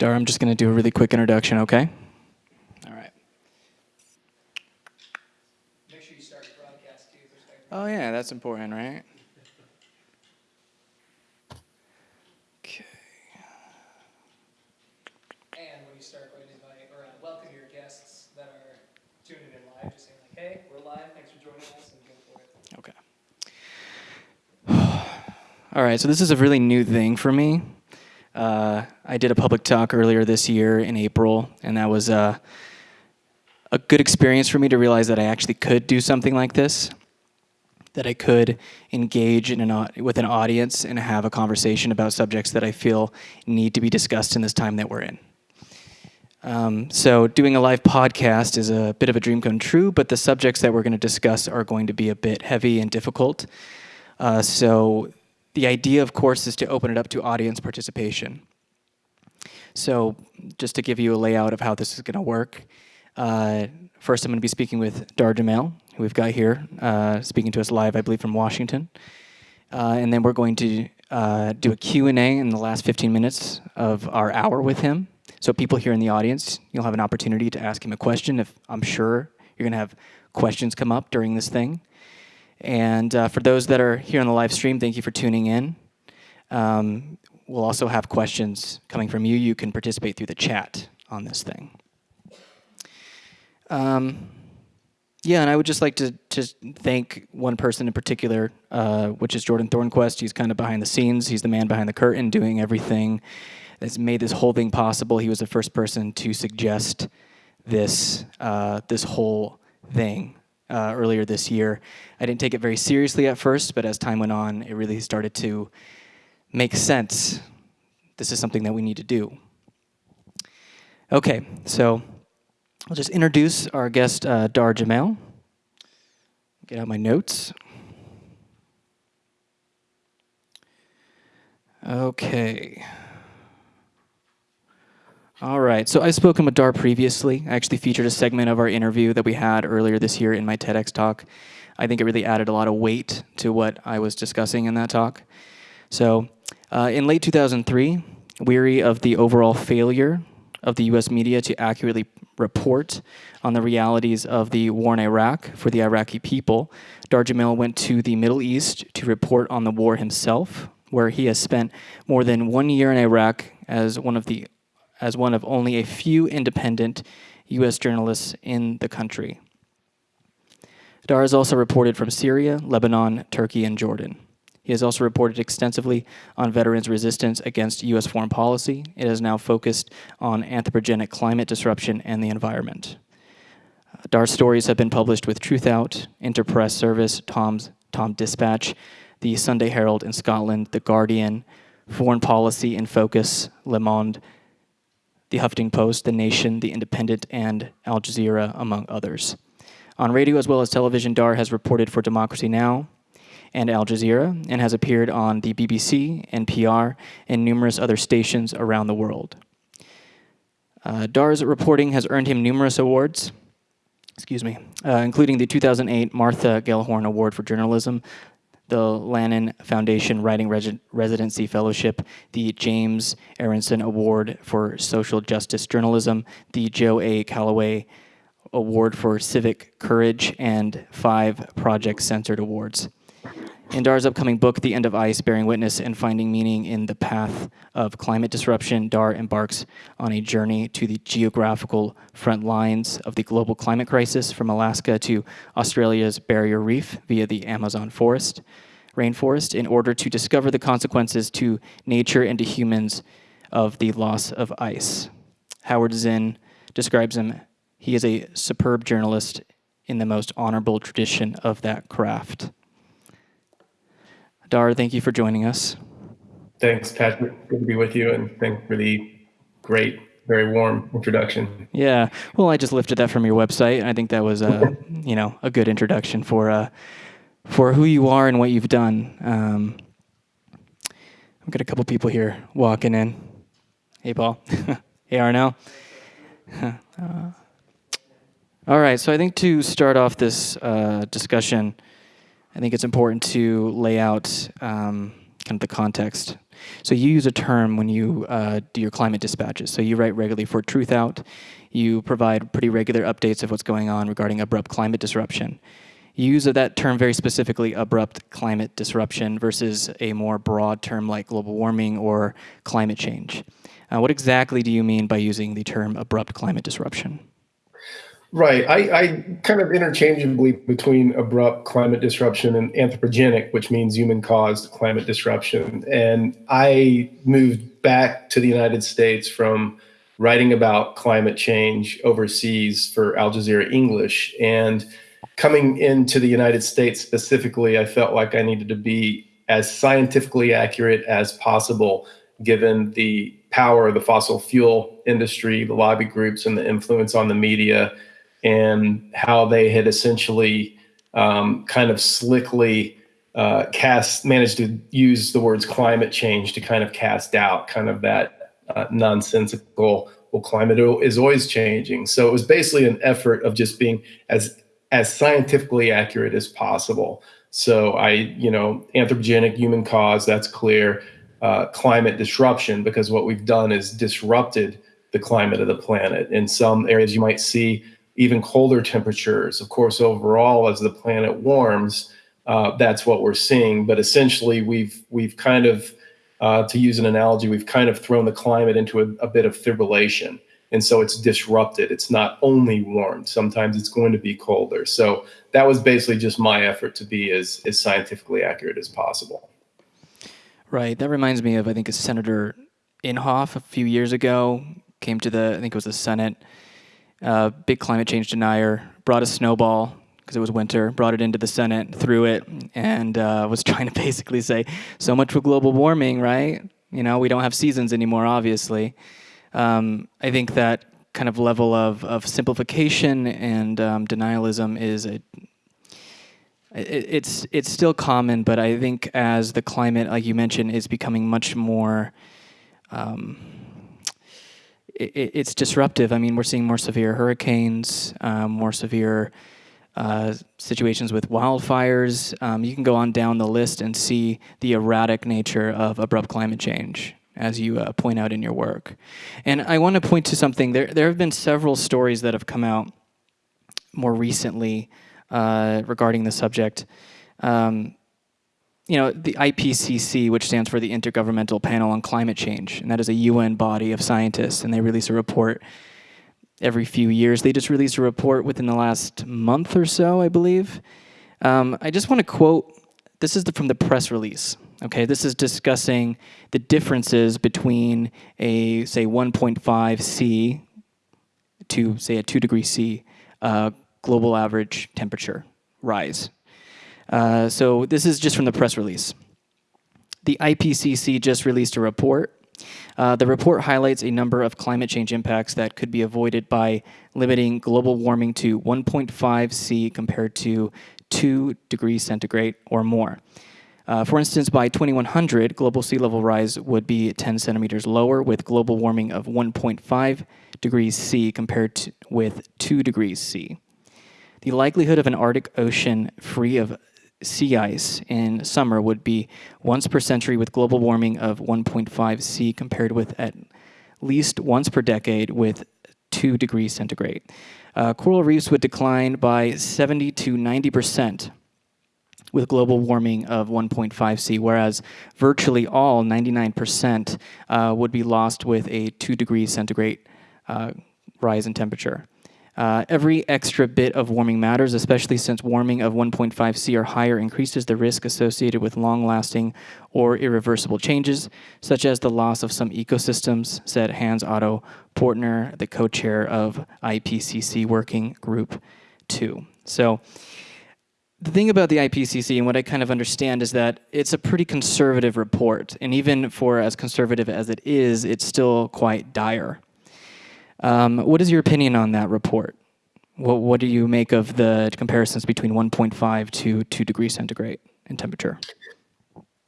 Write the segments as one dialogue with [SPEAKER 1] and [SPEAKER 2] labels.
[SPEAKER 1] Dara, I'm just going to do a really quick introduction, okay? All right.
[SPEAKER 2] Make sure you start the broadcast too.
[SPEAKER 1] Oh, yeah, that's important, right? Okay.
[SPEAKER 2] And when you start, go ahead and invite or uh, welcome your guests that are tuning in live. Just saying like, hey, we're live. Thanks for joining us, and go for it.
[SPEAKER 1] Okay. All right, so this is a really new thing for me. Uh, I did a public talk earlier this year in April, and that was uh, a good experience for me to realize that I actually could do something like this, that I could engage in an, with an audience and have a conversation about subjects that I feel need to be discussed in this time that we're in. Um, so doing a live podcast is a bit of a dream come true, but the subjects that we're going to discuss are going to be a bit heavy and difficult. Uh, so the idea, of course, is to open it up to audience participation. So just to give you a layout of how this is going to work, uh, first I'm going to be speaking with Dahr Jamail, who we've got here, uh, speaking to us live, I believe, from Washington. Uh, and then we're going to uh, do a Q&A in the last 15 minutes of our hour with him. So people here in the audience, you'll have an opportunity to ask him a question if I'm sure you're going to have questions come up during this thing. And uh, for those that are here on the live stream, thank you for tuning in. Um, we'll also have questions coming from you. You can participate through the chat on this thing. Um, yeah, and I would just like to just thank one person in particular, uh, which is Jordan Thornquist. He's kind of behind the scenes. He's the man behind the curtain, doing everything that's made this whole thing possible. He was the first person to suggest this uh, this whole thing uh, earlier this year. I didn't take it very seriously at first, but as time went on, it really started to make sense. This is something that we need to do. Okay, so I'll just introduce our guest, uh, Dahr Jamail. Get out my notes. Okay. All right, so I've spoken with Dahr previously. I actually featured a segment of our interview that we had earlier this year in my TEDx talk. I think it really added a lot of weight to what I was discussing in that talk. So, uh, in late 2003, weary of the overall failure of the US media to accurately report on the realities of the war in Iraq for the Iraqi people, Dahr Jamail went to the Middle East to report on the war himself, where he has spent more than one year in Iraq as one of the as one of only a few independent US journalists in the country. Dahr has also reported from Syria, Lebanon, Turkey, and Jordan. He has also reported extensively on veterans' resistance against U.S. foreign policy. It has now focused on anthropogenic climate disruption and the environment. Dahr's stories have been published with Truthout, Interpress Service, Tom's, Tom Dispatch, the Sunday Herald in Scotland, The Guardian, Foreign Policy in Focus, Le Monde, The Huffington Post, The Nation, The Independent, and Al Jazeera, among others. On radio as well as television, Dahr has reported for Democracy Now! and Al Jazeera and has appeared on the BBC, NPR, and numerous other stations around the world. Uh, Dahr's reporting has earned him numerous awards, excuse me, uh, including the 2008 Martha Gellhorn Award for Journalism, the Lannan Foundation Writing Resi Residency Fellowship, the James Aronson Award for Social Justice Journalism, the Joe A. Callaway Award for Civic Courage, and five Project Censored Awards. In Dahr's upcoming book, The End of Ice, Bearing Witness and Finding Meaning in the Path of Climate Disruption, Dahr embarks on a journey to the geographical front lines of the global climate crisis from Alaska to Australia's Barrier Reef via the Amazon forest, rainforest in order to discover the consequences to nature and to humans of the loss of ice. Howard Zinn describes him, he is a superb journalist in the most honorable tradition of that craft. Dahr, thank you for joining us.
[SPEAKER 3] Thanks, Patrick. Good to be with you, and thank really great, very warm introduction.
[SPEAKER 1] Yeah, well, I just lifted that from your website, and I think that was a you know a good introduction for uh, for who you are and what you've done. Um, I've got a couple people here walking in. Hey, Paul. hey, Arnell. uh, all right, so I think to start off this uh, discussion, I think it's important to lay out um, kind of the context. So you use a term when you uh, do your climate dispatches. So you write regularly for Truthout. You provide pretty regular updates of what's going on regarding abrupt climate disruption. You use that term very specifically, abrupt climate disruption, versus a more broad term like global warming or climate change. Uh, what exactly do you mean by using the term abrupt climate disruption?
[SPEAKER 3] Right. I, I, kind of interchangeably between abrupt climate disruption and anthropogenic, which means human caused climate disruption. And I moved back to the United States from writing about climate change overseas for Al Jazeera English. And coming into the United States specifically, I felt like I needed to be as scientifically accurate as possible given the power of the fossil fuel industry, the lobby groups, and the influence on the media and how they had essentially um, kind of slickly uh, cast managed to use the words climate change to kind of cast out kind of that uh, nonsensical well climate is always changing. So it was basically an effort of just being as as scientifically accurate as possible. So i you know anthropogenic human cause that's clear. Uh, climate disruption because what we've done is disrupted the climate of the planet. In some areas you might see even colder temperatures. Of course, overall, as the planet warms, uh, that's what we're seeing. But essentially, we've we've kind of, uh, to use an analogy, we've kind of thrown the climate into a, a, bit of fibrillation, and so it's disrupted. It's not only warmed; sometimes it's going to be colder. So that was basically just my effort to be as as scientifically accurate as possible.
[SPEAKER 1] Right. That reminds me of I think a Senator Inhofe a few years ago came to the I think it was the Senate uh, big climate change denier, brought a snowball because it was winter, brought it into the Senate, threw it, and uh, was trying to basically say, so much for global warming, right? You know, we don't have seasons anymore, obviously. Um, I think that kind of level of, of simplification and um, denialism is a, it, it's it's still common, but I think as the climate, like you mentioned, is becoming much more um, it, it's disruptive. I mean, we're seeing more severe hurricanes, um, more severe uh, situations with wildfires. Um, you can go on down the list and see the erratic nature of abrupt climate change, as you uh, point out in your work. And I want to point to something. There, there have been several stories that have come out more recently uh, regarding the subject. Um, you know, the IPCC, which stands for the Intergovernmental Panel on Climate Change, and that is a UN body of scientists, and they release a report every few years. They just released a report within the last month or so, I believe. Um, I just want to quote, this is the, from the press release. Okay, this is discussing the differences between a, say, 1.5 C to, say, a 2 degree C uh, global average temperature rise. Uh, so this is just from the press release. The IPCC just released a report. Uh, the report highlights a number of climate change impacts that could be avoided by limiting global warming to 1.5 C compared to 2 degrees centigrade or more. Uh, for instance, by 2100, global sea level rise would be 10 centimeters lower with global warming of 1.5 degrees C compared to, with 2 degrees C. The likelihood of an Arctic Ocean free of sea ice in summer would be once per century with global warming of 1.5 C compared with at least once per decade with 2 degrees centigrade. Uh, coral reefs would decline by 70 to 90 percent with global warming of 1.5 C, whereas virtually all, 99%, uh, would be lost with a 2 degrees centigrade uh, rise in temperature. Uh, every extra bit of warming matters, especially since warming of 1.5 C or higher increases the risk associated with long-lasting or irreversible changes, such as the loss of some ecosystems, said Hans Otto Portner, the co-chair of IPCC Working Group 2. So the thing about the IPCC and what I kind of understand is that it's a pretty conservative report. And even for as conservative as it is, it's still quite dire. Um, what is your opinion on that report? What, what do you make of the comparisons between 1.5 to 2 degrees centigrade in temperature?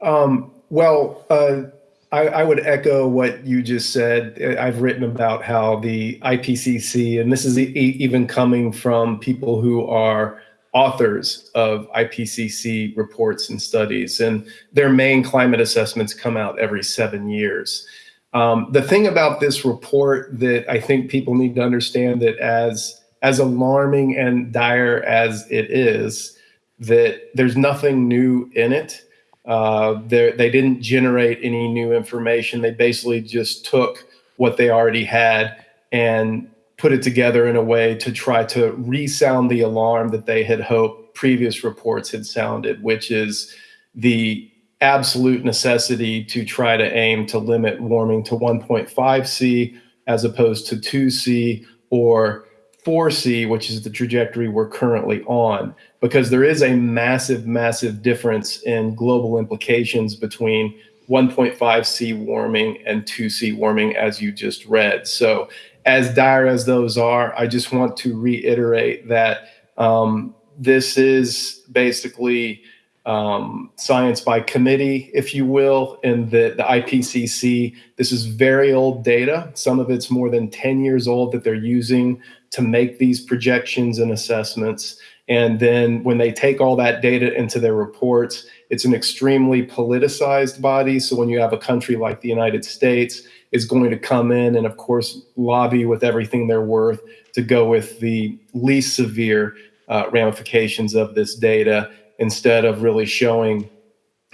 [SPEAKER 3] Um, well, uh, I, I, would echo what you just said. I've written about how the IPCC, and this is e even coming from people who are authors of IPCC reports and studies, and their main climate assessments come out every seven years. Um, the thing about this report that I think people need to understand that as as alarming and dire as it is, that there's nothing new in it. Uh, they didn't generate any new information. They basically just took what they already had and put it together in a way to try to resound the alarm that they had hoped previous reports had sounded, which is the absolute necessity to try to aim to limit warming to 1.5 C as opposed to 2 C or 4C, which is the trajectory we're currently on, because there is a massive, massive difference in global implications between 1.5 C warming and 2 C warming, as you just read. So, as dire as those are, I just want to reiterate that um, this is basically um, science by committee, if you will, in the, the IPCC. This is very old data. Some of it's more than 10 years old that they're using to make these projections and assessments. And then when they take all that data into their reports, it's an extremely politicized body. So when you have a country like the United States is going to come in and of course lobby with everything they're worth to go with the least severe uh, ramifications of this data instead of really showing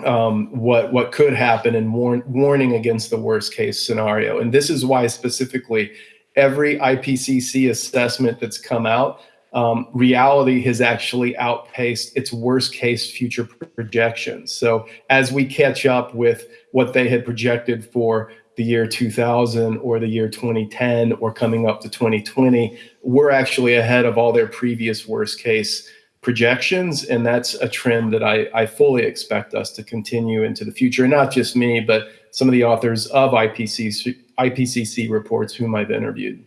[SPEAKER 3] um, what what could happen and warn, warning against the worst case scenario. And this is why specifically every IPCC assessment that's come out um, reality has actually outpaced its worst case future projections. So as we catch up with what they had projected for the year 2000 or the year 2010 or coming up to 2020, we're actually ahead of all their previous worst case projections. And that's a trend that I, I fully expect us to continue into the future. And not just me, but some of the authors of IPCC, IPCC reports whom I've interviewed.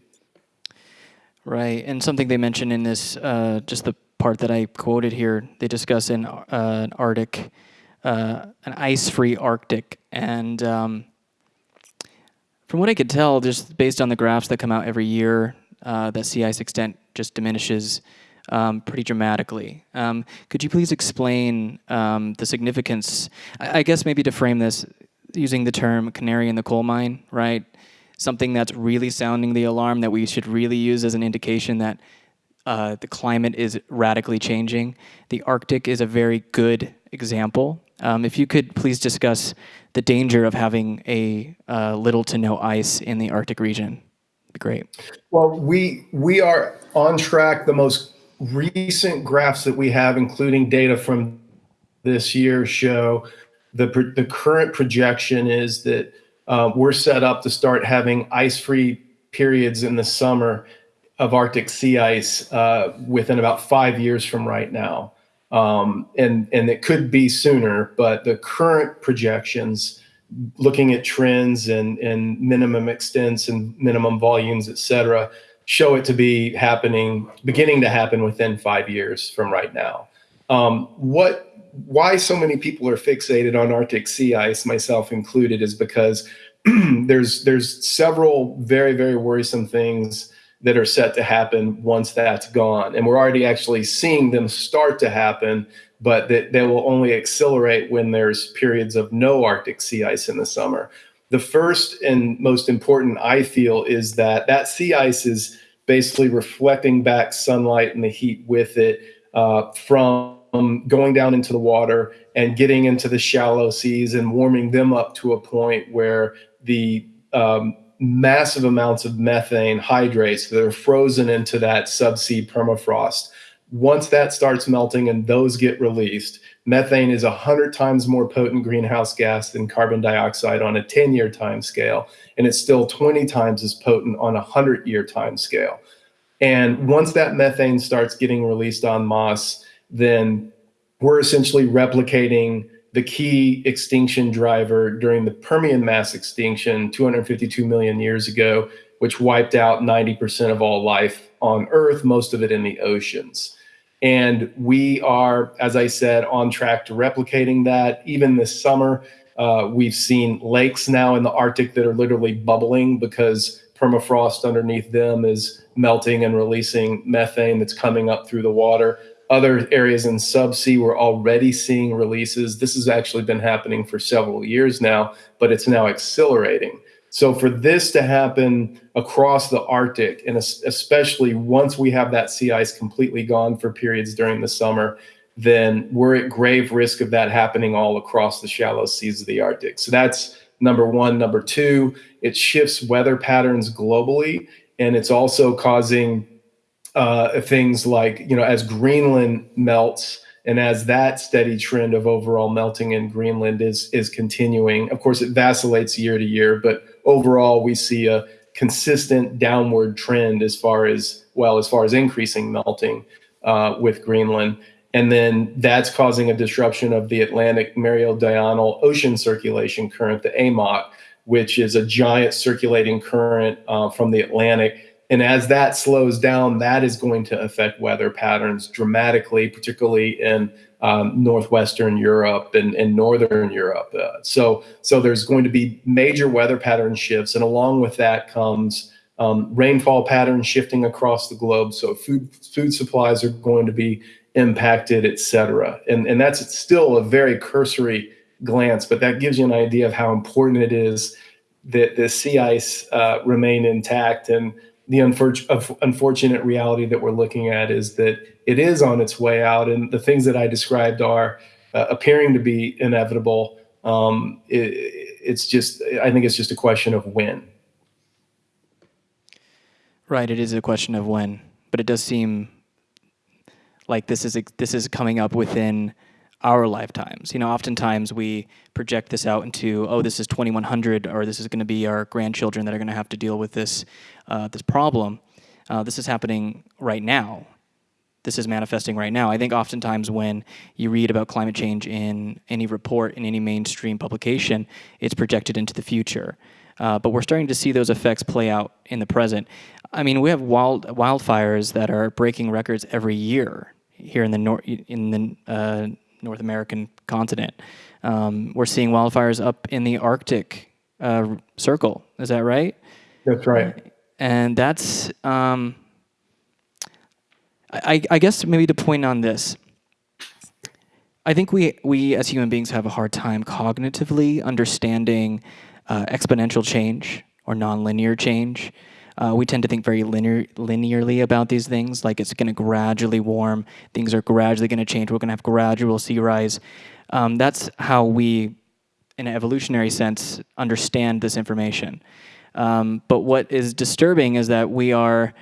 [SPEAKER 1] Right, and something they mention in this, uh, just the part that I quoted here, they discuss in uh, an Arctic, uh, an ice-free Arctic, and um, from what I could tell, just based on the graphs that come out every year, uh, that sea ice extent just diminishes um, pretty dramatically. Um, could you please explain um, the significance? I, I guess maybe to frame this using the term "canary in the coal mine," right? something that's really sounding the alarm that we should really use as an indication that uh, the climate is radically changing. The Arctic is a very good example. Um, if you could please discuss the danger of having a uh, little to no ice in the Arctic region, great.
[SPEAKER 3] Well, we we are on track. The most recent graphs that we have, including data from this year, show the the current projection is that uh, we're set up to start having ice-free periods in the summer of Arctic sea ice uh, within about five years from right now. Um, and, and it could be sooner, but the current projections, looking at trends and, and minimum extents and minimum volumes, et cetera, show it to be happening, beginning to happen within five years from right now. Um, what why so many people are fixated on Arctic sea ice, myself included, is because there's there's several very very worrisome things that are set to happen once that's gone, and we're already actually seeing them start to happen, but that they will only accelerate when there's periods of no Arctic sea ice in the summer. The first and most important, I feel, is that that sea ice is basically reflecting back sunlight and the heat with it uh, from going down into the water and getting into the shallow seas and warming them up to a point where the um, massive amounts of methane hydrates that are frozen into that subsea permafrost. Once that starts melting and those get released, methane is 100 times more potent greenhouse gas than carbon dioxide on a 10 year time scale. And it's still 20 times as potent on a 100 year time scale. And once that methane starts getting released en masse, then we're essentially replicating the key extinction driver during the Permian mass extinction 252 million years ago, which wiped out 90% of all life on Earth, most of it in the oceans. And we are, as I said, on track to replicating that. Even this summer, uh, we've seen lakes now in the Arctic that are literally bubbling because permafrost underneath them is melting and releasing methane that's coming up through the water Other areas in subsea, we're already seeing releases. This has actually been happening for several years now, but it's now accelerating. So for this to happen across the Arctic, and especially once we have that sea ice completely gone for periods during the summer, then we're at grave risk of that happening all across the shallow seas of the Arctic. So that's number one. Number two, it shifts weather patterns globally, and it's also causing uh, things like, you know, as Greenland melts, and as that steady trend of overall melting in Greenland is is continuing, of course, it vacillates year to year, but overall we see a consistent downward trend as far as well as far as increasing melting uh, with Greenland. And then that's causing a disruption of the Atlantic Meridional Ocean Circulation Current, the AMOC, which is a giant circulating current uh, from the Atlantic and as that slows down, that is going to affect weather patterns dramatically, particularly in um, northwestern Europe and, and northern Europe. Uh, so, so there's going to be major weather pattern shifts, and along with that comes um, rainfall patterns shifting across the globe. So food food supplies are going to be impacted, et cetera. And and that's still a very cursory glance, but that gives you an idea of how important it is that the sea ice uh, remain intact and the unfortunate reality that we're looking at is that it is on its way out, and the things that I described are uh, appearing to be inevitable. Um, it, it's just, I think it's just a question of when.
[SPEAKER 1] Right, it is a question of when, but it does seem like this is this is coming up within our lifetimes. You know, oftentimes we project this out into, oh, this is 2100, or this is going to be our grandchildren that are going to have to deal with this uh, this problem. Uh, this is happening right now. This is manifesting right now. I think oftentimes when you read about climate change in any report in any mainstream publication, it's projected into the future. Uh, but we're starting to see those effects play out in the present. I mean, we have wild wildfires that are breaking records every year here in the nor- in the uh, North American continent. Um, we're seeing wildfires up in the Arctic uh, circle. Is that right?
[SPEAKER 3] That's right.
[SPEAKER 1] And that's, um, I, I guess maybe to point on this, I think we, we as human beings have a hard time cognitively understanding uh, exponential change or nonlinear change. Uh, we tend to think very linear, linearly about these things, like it's going to gradually warm, things are gradually going to change, we're going to have gradual sea rise. Um, that's how we, in an evolutionary sense, understand this information. Um, but what is disturbing is that we are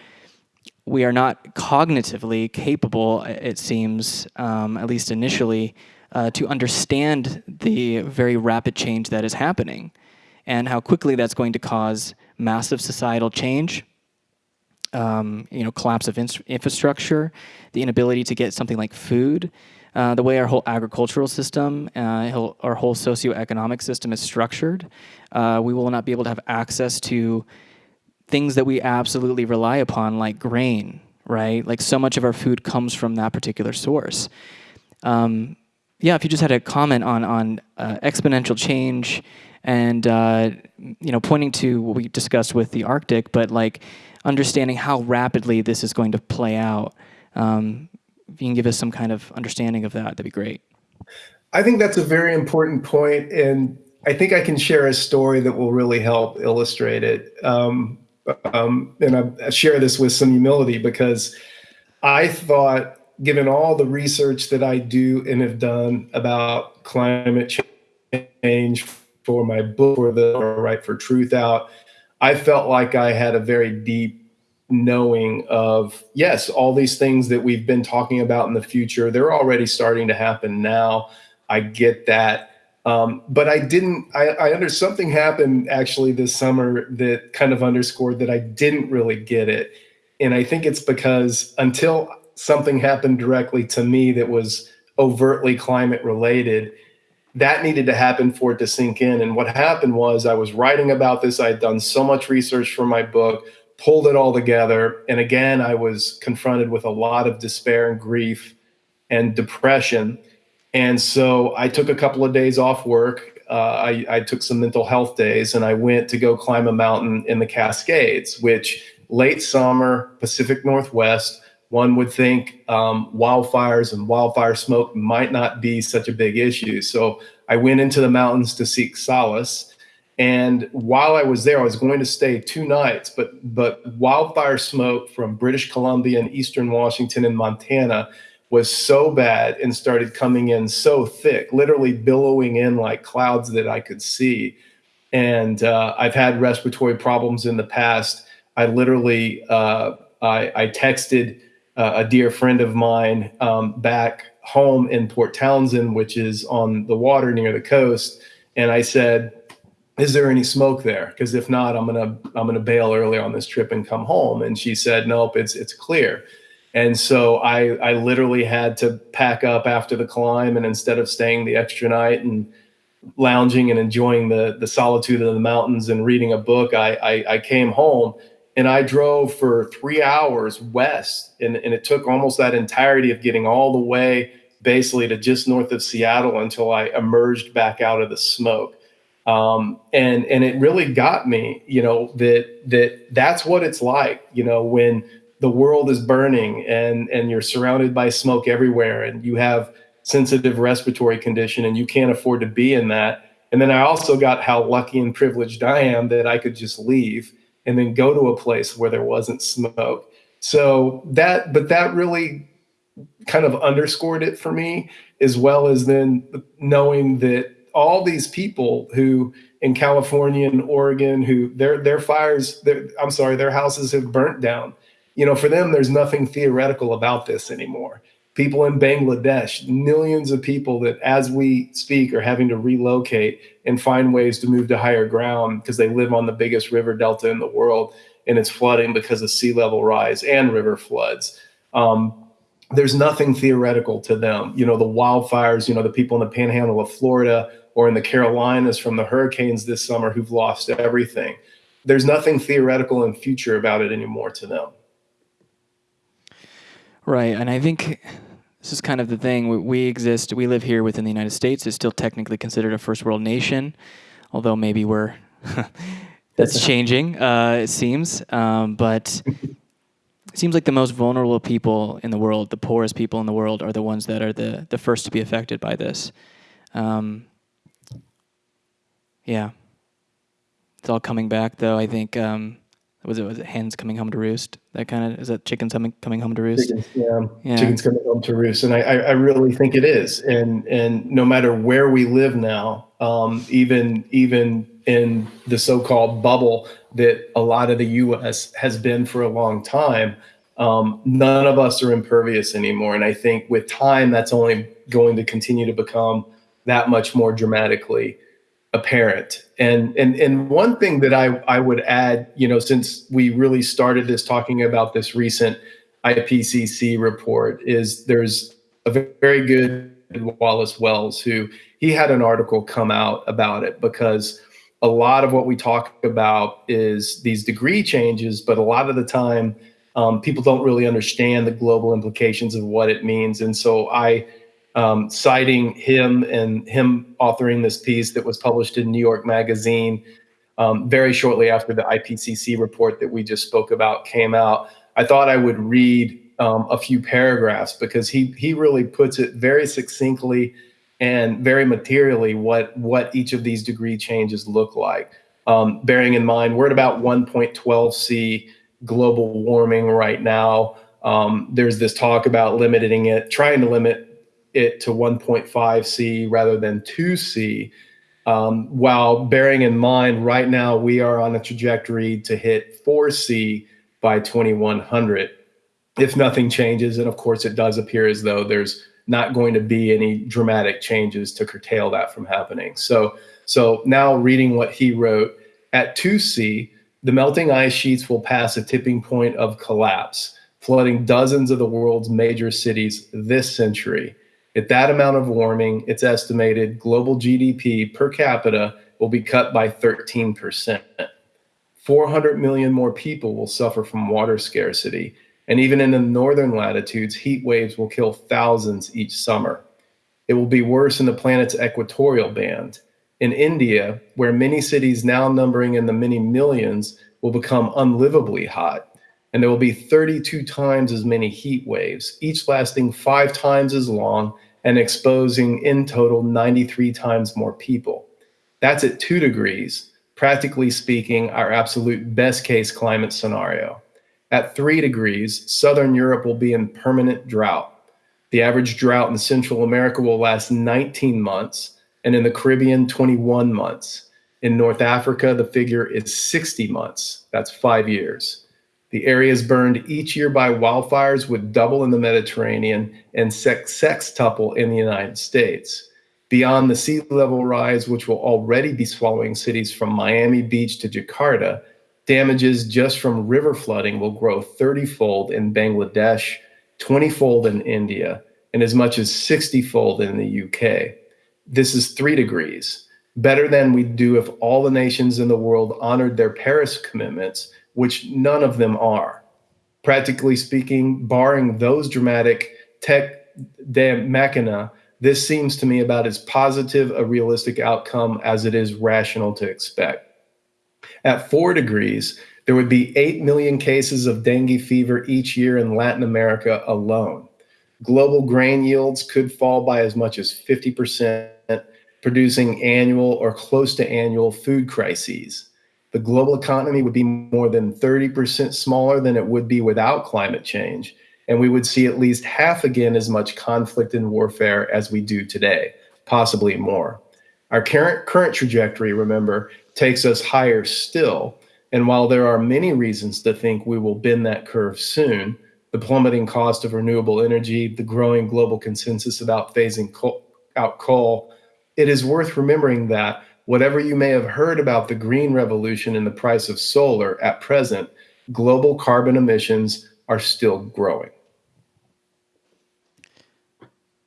[SPEAKER 1] we are not cognitively capable, it seems, um, at least initially, uh, to understand the very rapid change that is happening and how quickly that's going to cause massive societal change, um, you know, collapse of infrastructure, the inability to get something like food, uh, the way our whole agricultural system, uh, our whole socioeconomic system is structured, uh, we will not be able to have access to things that we absolutely rely upon, like grain, right? Like so much of our food comes from that particular source. Um, yeah, if you just had a comment on on uh, exponential change and uh, you know pointing to what we discussed with the Arctic, but like understanding how rapidly this is going to play out. Um, if you can give us some kind of understanding of that, that'd be great.
[SPEAKER 3] I think that's a very important point, and I think I can share a story that will really help illustrate it. Um, um, and I share this with some humility because I thought, given all the research that I do and have done about climate change for my book for the Right for Truth out, I felt like I had a very deep knowing of yes all these things that we've been talking about in the future they're already starting to happen now. I get that um, but i didn't I, I under something happened actually this summer that kind of underscored that i didn't really get it and i think it's because until something happened directly to me that was overtly climate related that needed to happen for it to sink in and what happened was i was writing about this i had done so much research for my book pulled it all together. And again, I was confronted with a lot of despair and grief and depression. And so I took a couple of days off work. Uh, I, I, took some mental health days and I went to go climb a mountain in the Cascades, which late summer, Pacific Northwest, one would think um, wildfires and wildfire smoke might not be such a big issue. So I went into the mountains to seek solace. And while I was there, I was going to stay two nights, but but wildfire smoke from British Columbia and eastern Washington and Montana was so bad and started coming in so thick, literally billowing in like clouds that I could see. And uh, I've had respiratory problems in the past. I literally uh, I, I texted uh, a dear friend of mine um, back home in Port Townsend, which is on the water near the coast, and I said, "Is there any smoke there? Because if not, I'm gonna I'm gonna bail early on this trip and come home." And she said, "Nope, it's it's clear." And so I I literally had to pack up after the climb, and instead of staying the extra night and lounging and enjoying the the solitude of the mountains and reading a book, I, I, I came home and I drove for three hours west, and, and it took almost that entirety of getting all the way basically to just north of Seattle until I emerged back out of the smoke. Um, and and it really got me, you know, that that that's what it's like, you know, when the world is burning and and you're surrounded by smoke everywhere, and you have sensitive respiratory condition, and you can't afford to be in that. And then I also got how lucky and privileged I am that I could just leave and then go to a place where there wasn't smoke. So that, but that really kind of underscored it for me, as well as then knowing that all these people who in California and Oregon, who their their fires, their, I'm sorry, their houses have burnt down. You know, for them, there's nothing theoretical about this anymore people in Bangladesh, millions of people that as we speak are having to relocate and find ways to move to higher ground because they live on the biggest river delta in the world and it's flooding because of sea level rise and river floods. Um, there's nothing theoretical to them. You know, the wildfires, you know, the people in the panhandle of Florida or in the Carolinas from the hurricanes this summer who've lost everything. There's nothing theoretical and future about it anymore to them.
[SPEAKER 1] Right, and I think this is kind of the thing. We, we exist. We live here within the United States. It's still technically considered a first world nation, although maybe we're that's changing. Uh, it seems, um, but it seems like the most vulnerable people in the world, the poorest people in the world, are the ones that are the the first to be affected by this. Um, yeah, it's all coming back, though. I think. Um, was it was it hens coming home to roost? That kind of is that chickens coming coming home to roost?
[SPEAKER 3] Chickens, yeah. yeah. chickens coming home to roost, and I, I really think it is. And and no matter where we live now, um, even even in the so-called bubble that a lot of the U.S. has been for a long time, um, none of us are impervious anymore. And I think with time, that's only going to continue to become that much more dramatically apparent. And and and one thing that I I would add, you know, since we really started this talking about this recent IPCC report, is there's a very good Wallace Wells who he had an article come out about it because a lot of what we talk about is these degree changes, but a lot of the time um, people don't really understand the global implications of what it means. And so I um, citing him and him authoring this piece that was published in New York Magazine um, very shortly after the IPCC report that we just spoke about came out. I thought I would read um, a few paragraphs because he he really puts it very succinctly and very materially what what each of these degree changes look like. Um, bearing in mind we're at about 1.12 C global warming right now. Um, there's this talk about limiting it, trying to limit it to 1.5 C rather than 2 C, um, while bearing in mind right now we are on a trajectory to hit 4 C by 2100. If nothing changes, and of course it does appear as though there's not going to be any dramatic changes to curtail that from happening. So, so now reading what he wrote at 2C, the melting ice sheets will pass a tipping point of collapse, flooding dozens of the world's major cities this century. At that amount of warming, it's estimated global GDP per capita will be cut by 13%. 400 million more people will suffer from water scarcity. And even in the northern latitudes, heat waves will kill thousands each summer. It will be worse in the planet's equatorial band. In India, where many cities now numbering in the many millions will become unlivably hot, and there will be 32 times as many heat waves, each lasting five times as long and exposing in total 93 times more people. That's at two degrees, practically speaking, our absolute best case climate scenario. At three degrees, Southern Europe will be in permanent drought. The average drought in Central America will last 19 months, and in the Caribbean, 21 months. In North Africa, the figure is 60 months. That's five years. The areas burned each year by wildfires would double in the Mediterranean and sextuple in the United States. Beyond the sea level rise, which will already be swallowing cities from Miami Beach to Jakarta, damages just from river flooding will grow 30 fold in Bangladesh, 20 fold in India, and as much as 60 fold in the UK. This is three degrees, better than we'd do if all the nations in the world honored their Paris commitments, which none of them are. Practically speaking, barring those dramatic tech de machina, this seems to me about as positive a realistic outcome as it is rational to expect. At four degrees, there would be 8 million cases of dengue fever each year in Latin America alone. Global grain yields could fall by as much as 50%, producing annual or close to annual food crises. The global economy would be more than 30% smaller than it would be without climate change. And we would see at least half again as much conflict and warfare as we do today, possibly more. Our current, current trajectory, remember, takes us higher still. And while there are many reasons to think we will bend that curve soon, the plummeting cost of renewable energy, the growing global consensus about phasing coal, out coal, it is worth remembering that whatever you may have heard about the green revolution and the price of solar at present, global carbon emissions are still growing.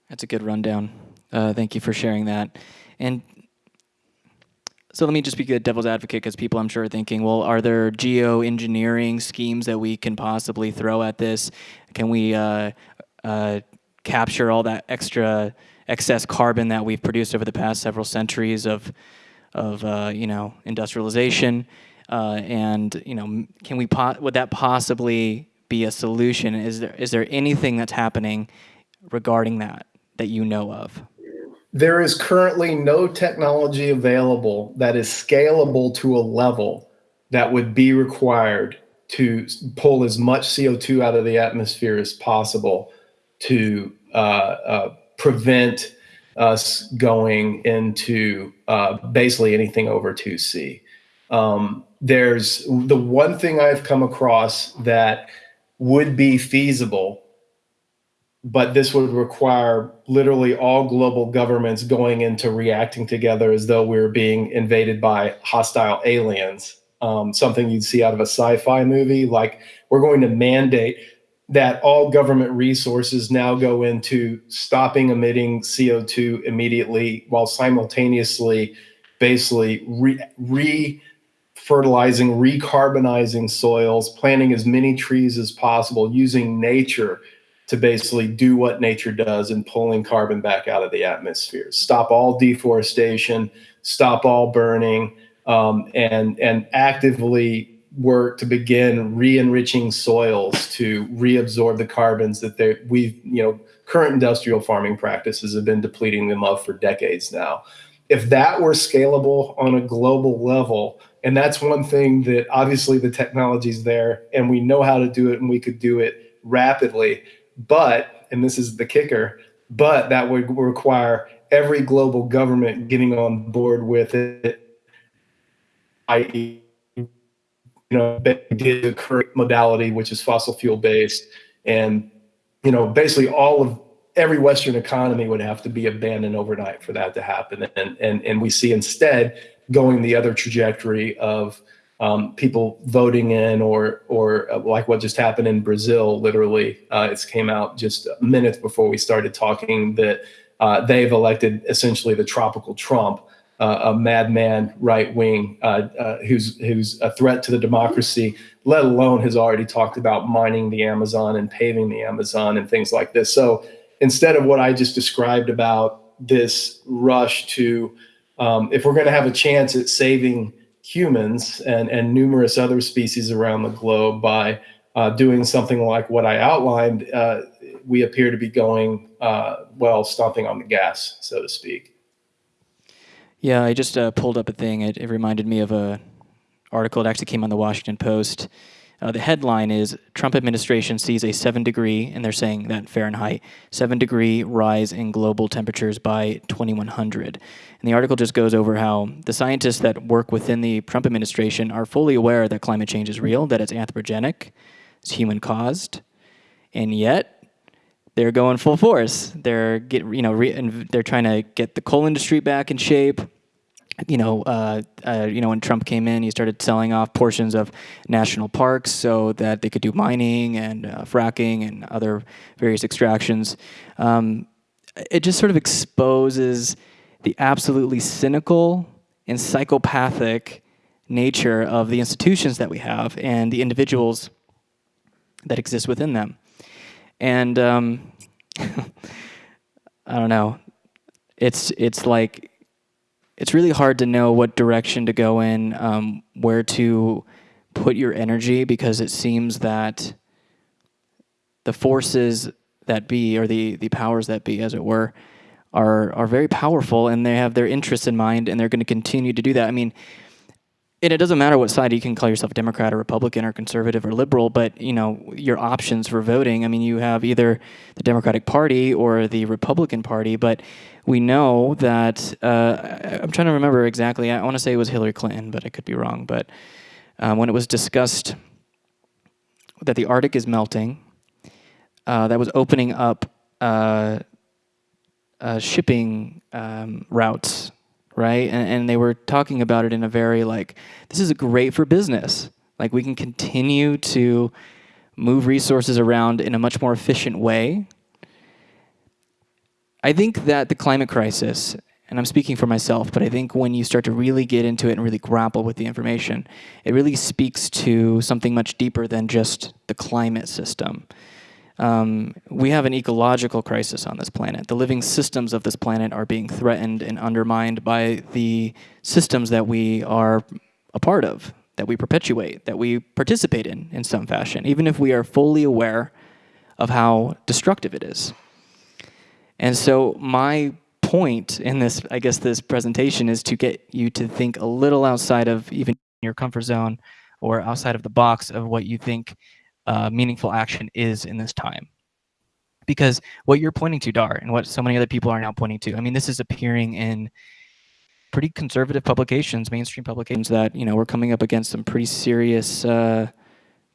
[SPEAKER 1] That's a good rundown. Uh, thank you for sharing that. And so let me just be a devil's advocate because people I'm sure are thinking, well, are there geoengineering schemes that we can possibly throw at this? Can we uh, uh, capture all that extra excess carbon that we've produced over the past several centuries of, of uh, you know, industrialization? Uh, and you know, can we would that possibly be a solution? Is there is there anything that's happening regarding that that you know of?
[SPEAKER 3] There is currently no technology available that is scalable to a level that would be required to pull as much CO2 out of the atmosphere as possible to uh, uh, prevent us going into uh, basically anything over 2C. Um, there's the one thing I've come across that would be feasible but this would require literally all global governments going into reacting together as though we are being invaded by hostile aliens. Um, something you'd see out of a sci-fi movie. Like we're going to mandate that all government resources now go into stopping emitting CO2 immediately, while simultaneously, basically re, re fertilizing, recarbonizing soils, planting as many trees as possible, using nature to basically do what nature does in pulling carbon back out of the atmosphere. Stop all deforestation, stop all burning, um, and and actively work to begin re-enriching soils to reabsorb the carbons that they we've you know current industrial farming practices have been depleting them of for decades now. If that were scalable on a global level, and that's one thing that obviously the technology's there and we know how to do it and we could do it rapidly but, and this is the kicker, but that would require every global government getting on board with it, i.e., you know, the current modality, which is fossil fuel based, and you know, basically all of every Western economy would have to be abandoned overnight for that to happen. And and and we see instead going the other trajectory of um, people voting in or or uh, like what just happened in Brazil. Literally, uh, it came out just minutes before we started talking that uh, they've elected essentially the tropical Trump, a madman right wing uh, uh, who's who's a threat to the democracy. Let alone has already talked about mining the Amazon and paving the Amazon and things like this. So instead of what I just described about this rush to, um, if we're going to have a chance at saving humans and, and numerous other species around the globe by uh, doing something like what I outlined, uh, we appear to be going uh, well, stomping on the gas, so to speak.
[SPEAKER 1] Yeah, I just uh, pulled up a thing. It, it reminded me of a article that actually came on the Washington Post. Uh, the headline is Trump administration sees a seven degree, and they're saying that Fahrenheit, seven degree rise in global temperatures by 2100. And the article just goes over how the scientists that work within the Trump administration are fully aware that climate change is real, that it's anthropogenic, it's human caused, and yet they're going full force. They're get you know re, they're trying to get the coal industry back in shape you know, uh, uh, you know, when Trump came in, he started selling off portions of national parks so that they could do mining and uh, fracking and other various extractions. Um, it just sort of exposes the absolutely cynical and psychopathic nature of the institutions that we have and the individuals that exist within them. And um, I don't know. It's it's like it's really hard to know what direction to go in, um, where to put your energy, because it seems that the forces that be, or the, the powers that be, as it were, are, are very powerful and they have their interests in mind and they're going to continue to do that. I mean, and it doesn't matter what side you can call yourself Democrat or Republican or conservative or liberal, but you know your options for voting. I mean, you have either the Democratic Party or the Republican Party, but we know that uh, I'm trying to remember exactly. I want to say it was Hillary Clinton, but I could be wrong. But um, when it was discussed that the Arctic is melting, uh, that was opening up uh, uh shipping um, routes right? And, and they were talking about it in a very like, this is great for business. Like we can continue to move resources around in a much more efficient way. I think that the climate crisis, and I'm speaking for myself, but I think when you start to really get into it and really grapple with the information, it really speaks to something much deeper than just the climate system um, we have an ecological crisis on this planet. The living systems of this planet are being threatened and undermined by the systems that we are a part of, that we perpetuate, that we participate in in some fashion, even if we are fully aware of how destructive it is. And so my point in this, I guess this presentation is to get you to think a little outside of even your comfort zone or outside of the box of what you think uh, meaningful action is in this time. Because what you're pointing to, Dahr, and what so many other people are now pointing to, I mean, this is appearing in pretty conservative publications, mainstream publications that, you know, we're coming up against some pretty serious uh,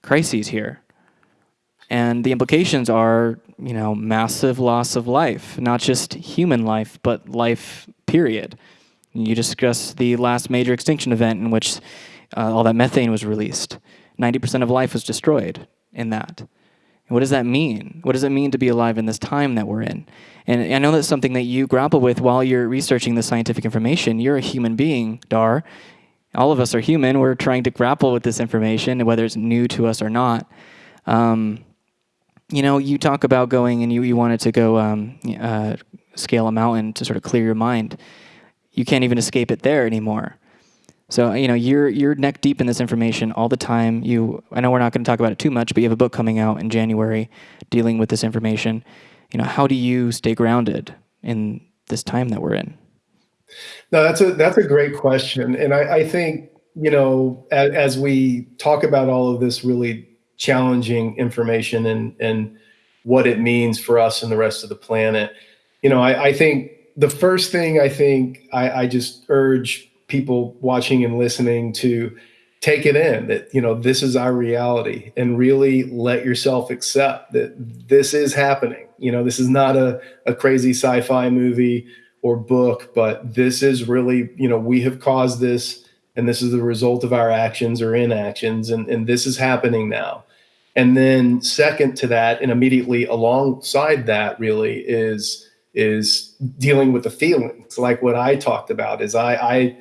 [SPEAKER 1] crises here. And the implications are, you know, massive loss of life, not just human life, but life, period. You discussed the last major extinction event in which uh, all that methane was released. 90% of life was destroyed in that. And what does that mean? What does it mean to be alive in this time that we're in? And I know that's something that you grapple with while you're researching the scientific information. You're a human being, Dahr. All of us are human. We're trying to grapple with this information, whether it's new to us or not. Um, you know, you talk about going and you, you wanted to go um, uh, scale a mountain to sort of clear your mind. You can't even escape it there anymore. So you know you're you're neck deep in this information all the time. You I know we're not going to talk about it too much, but you have a book coming out in January dealing with this information. You know, how do you stay grounded in this time that we're in?
[SPEAKER 3] No, that's a that's a great question, and I, I think you know as, as, we talk about all of this really challenging information and and what it means for us and the rest of the planet, you know, I, I think the first thing I think I, I just urge people watching and listening to take it in that you know this is our reality and really let yourself accept that this is happening. You know this is not a, a crazy sci-fi movie or book but this is really you know we have caused this and this is the result of our actions or inactions and, and this is happening now. And then second to that and immediately alongside that really is is dealing with the feelings. Like what i talked about is i i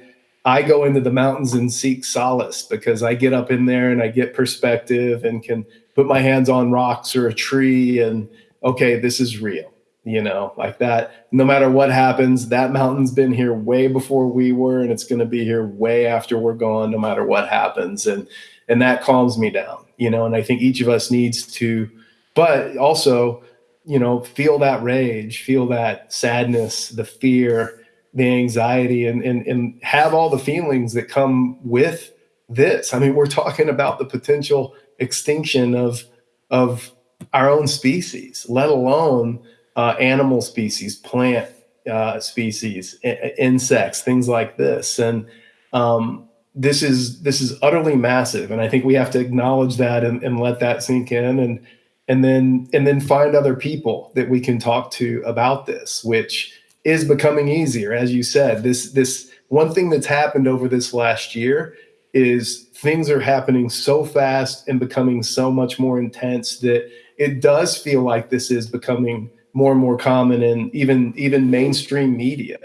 [SPEAKER 3] I go into the mountains and seek solace because I get up in there and I get perspective and can put my hands on rocks or a tree and okay, this is real. You know, like that. No matter what happens, that mountain's been here way before we were, and it's going to be here way after we're gone. No matter what happens, and and that calms me down. You know, and I think each of us needs to, but also, you know, feel that rage, feel that sadness, the fear, the anxiety, and and and have all the feelings that come with this. I mean, we're talking about the potential extinction of of our own species, let alone uh, animal species, plant uh, species, insects, things like this. And um, this is this is utterly massive, and I think we have to acknowledge that and, and let that sink in, and and then and then find other people that we can talk to about this, which is becoming easier, as you said. This this one thing that's happened over this last year is things are happening so fast and becoming so much more intense that it does feel like this is becoming more and more common in even even mainstream media.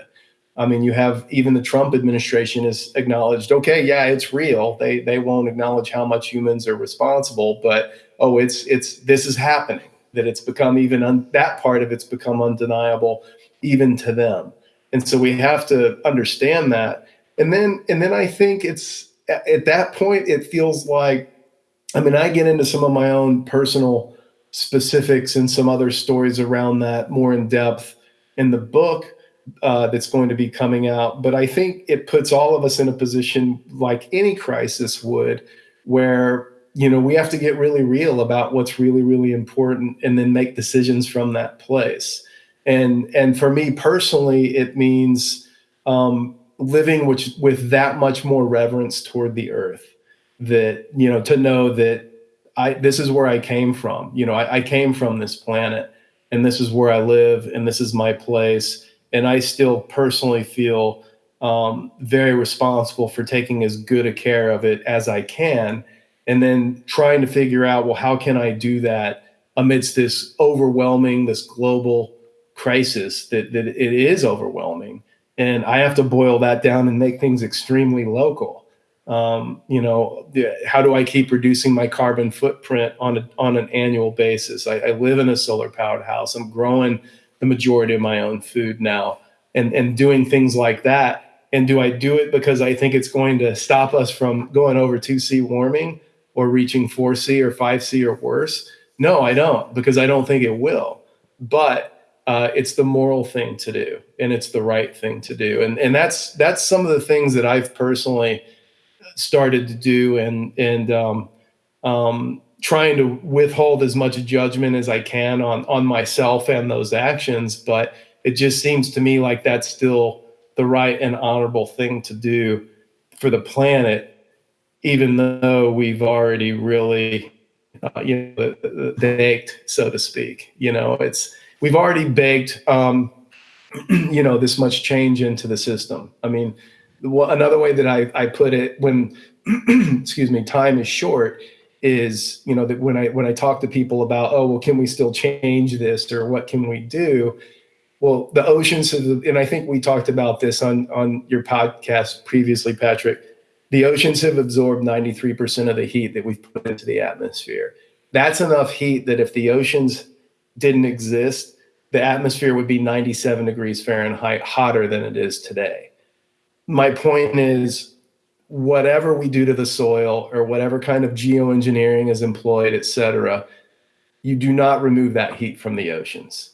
[SPEAKER 3] I mean, you have even the Trump administration has acknowledged, okay, yeah, it's real. They they won't acknowledge how much humans are responsible, but oh, it's it's this is happening. That it's become even un, that part of it's become undeniable even to them. And so we have to understand that. And then and then I think it's at that point it feels like I mean, I get into some of my own personal specifics and some other stories around that more in depth in the book uh, that's going to be coming out. But I think it puts all of us in a position like any crisis would, where you know we have to get really real about what's really really important and then make decisions from that place. And and for me personally, it means um, living which with that much more reverence toward the earth. That you know to know that I this is where I came from. You know, I, I came from this planet, and this is where I live, and this is my place. And I still personally feel um, very responsible for taking as good a care of it as I can, and then trying to figure out, well, how can I do that amidst this overwhelming, this global crisis that that it is overwhelming, and I have to boil that down and make things extremely local. Um, you know how do i keep reducing my carbon footprint on a, on an annual basis? I, I live in a solar powered house. I'm growing the majority of my own food now and and doing things like that. And do i do it because i think it's going to stop us from going over 2c warming or reaching 4c or 5c or worse? No i don't because i don't think it will. But uh, it's the moral thing to do and it's the right thing to do and and that's that's some of the things that i've personally started to do and and um, um, trying to withhold as much judgment as I can on on myself and those actions. But it just seems to me like that's still the right and honorable thing to do for the planet, even though we've already really uh, you know baked, so to speak. You know, it's we've already baked. Um, you know this much change into the system. I mean, another way that I, I put it when excuse me time is short is you know that when I when I talk to people about oh well can we still change this or what can we do well the oceans have, and I think we talked about this on on your podcast previously Patrick the oceans have absorbed 93% of the heat that we've put into the atmosphere that's enough heat that if the oceans didn't exist the atmosphere would be 97 degrees Fahrenheit hotter than it is today my point is whatever we do to the soil or whatever kind of geoengineering is employed, et cetera, you do not remove that heat from the oceans.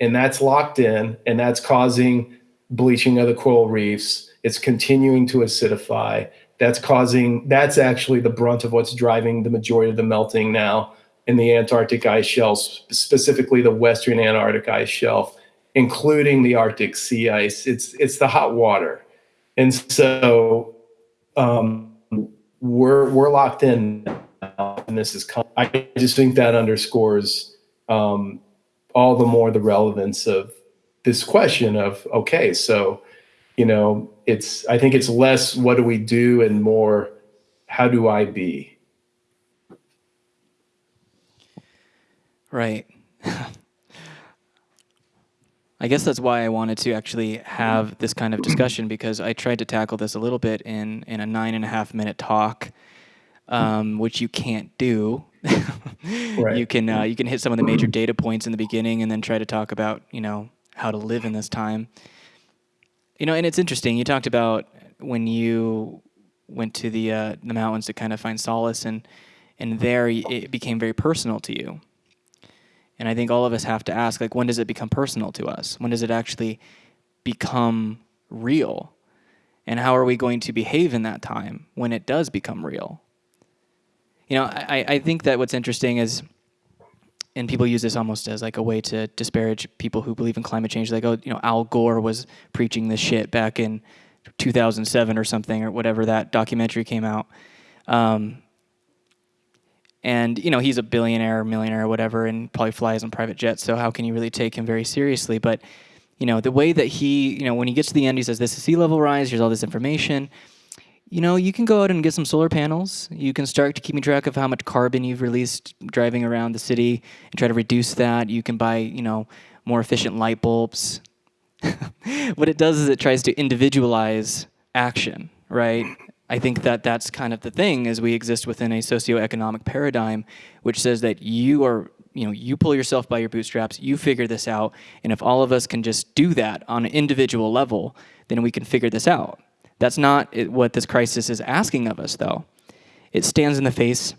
[SPEAKER 3] And that's locked in and that's causing bleaching of the coral reefs. It's continuing to acidify. That's causing, that's actually the brunt of what's driving the majority of the melting now in the Antarctic ice shelf, specifically the Western Antarctic ice shelf, including the Arctic sea ice. It's, it's the hot water and so um, we're we're locked in and this is I just think that underscores um, all the more the relevance of this question of okay so you know it's I think it's less what do we do and more how do I be
[SPEAKER 1] right I guess that's why I wanted to actually have this kind of discussion because I tried to tackle this a little bit in in a nine and a half minute talk, um, which you can't do. right. You can uh, you can hit some of the major data points in the beginning and then try to talk about you know how to live in this time. You know, and it's interesting. You talked about when you went to the uh, the mountains to kind of find solace, and and there it became very personal to you. And I think all of us have to ask, like, when does it become personal to us? When does it actually become real? And how are we going to behave in that time when it does become real? You know, I, I think that what's interesting is, and people use this almost as like a way to disparage people who believe in climate change. Like, oh, you know, Al Gore was preaching this shit back in 2007 or something, or whatever that documentary came out. Um, and you know he's a billionaire, millionaire, or whatever, and probably flies on private jets. So how can you really take him very seriously? But you know the way that he, you know, when he gets to the end, he says, "This is sea level rise. Here's all this information." You know, you can go out and get some solar panels. You can start keeping track of how much carbon you've released driving around the city and try to reduce that. You can buy, you know, more efficient light bulbs. what it does is it tries to individualize action, right? I think that that's kind of the thing is we exist within a socioeconomic paradigm which says that you are you know you pull yourself by your bootstraps you figure this out and if all of us can just do that on an individual level then we can figure this out. That's not what this crisis is asking of us though. It stands in the face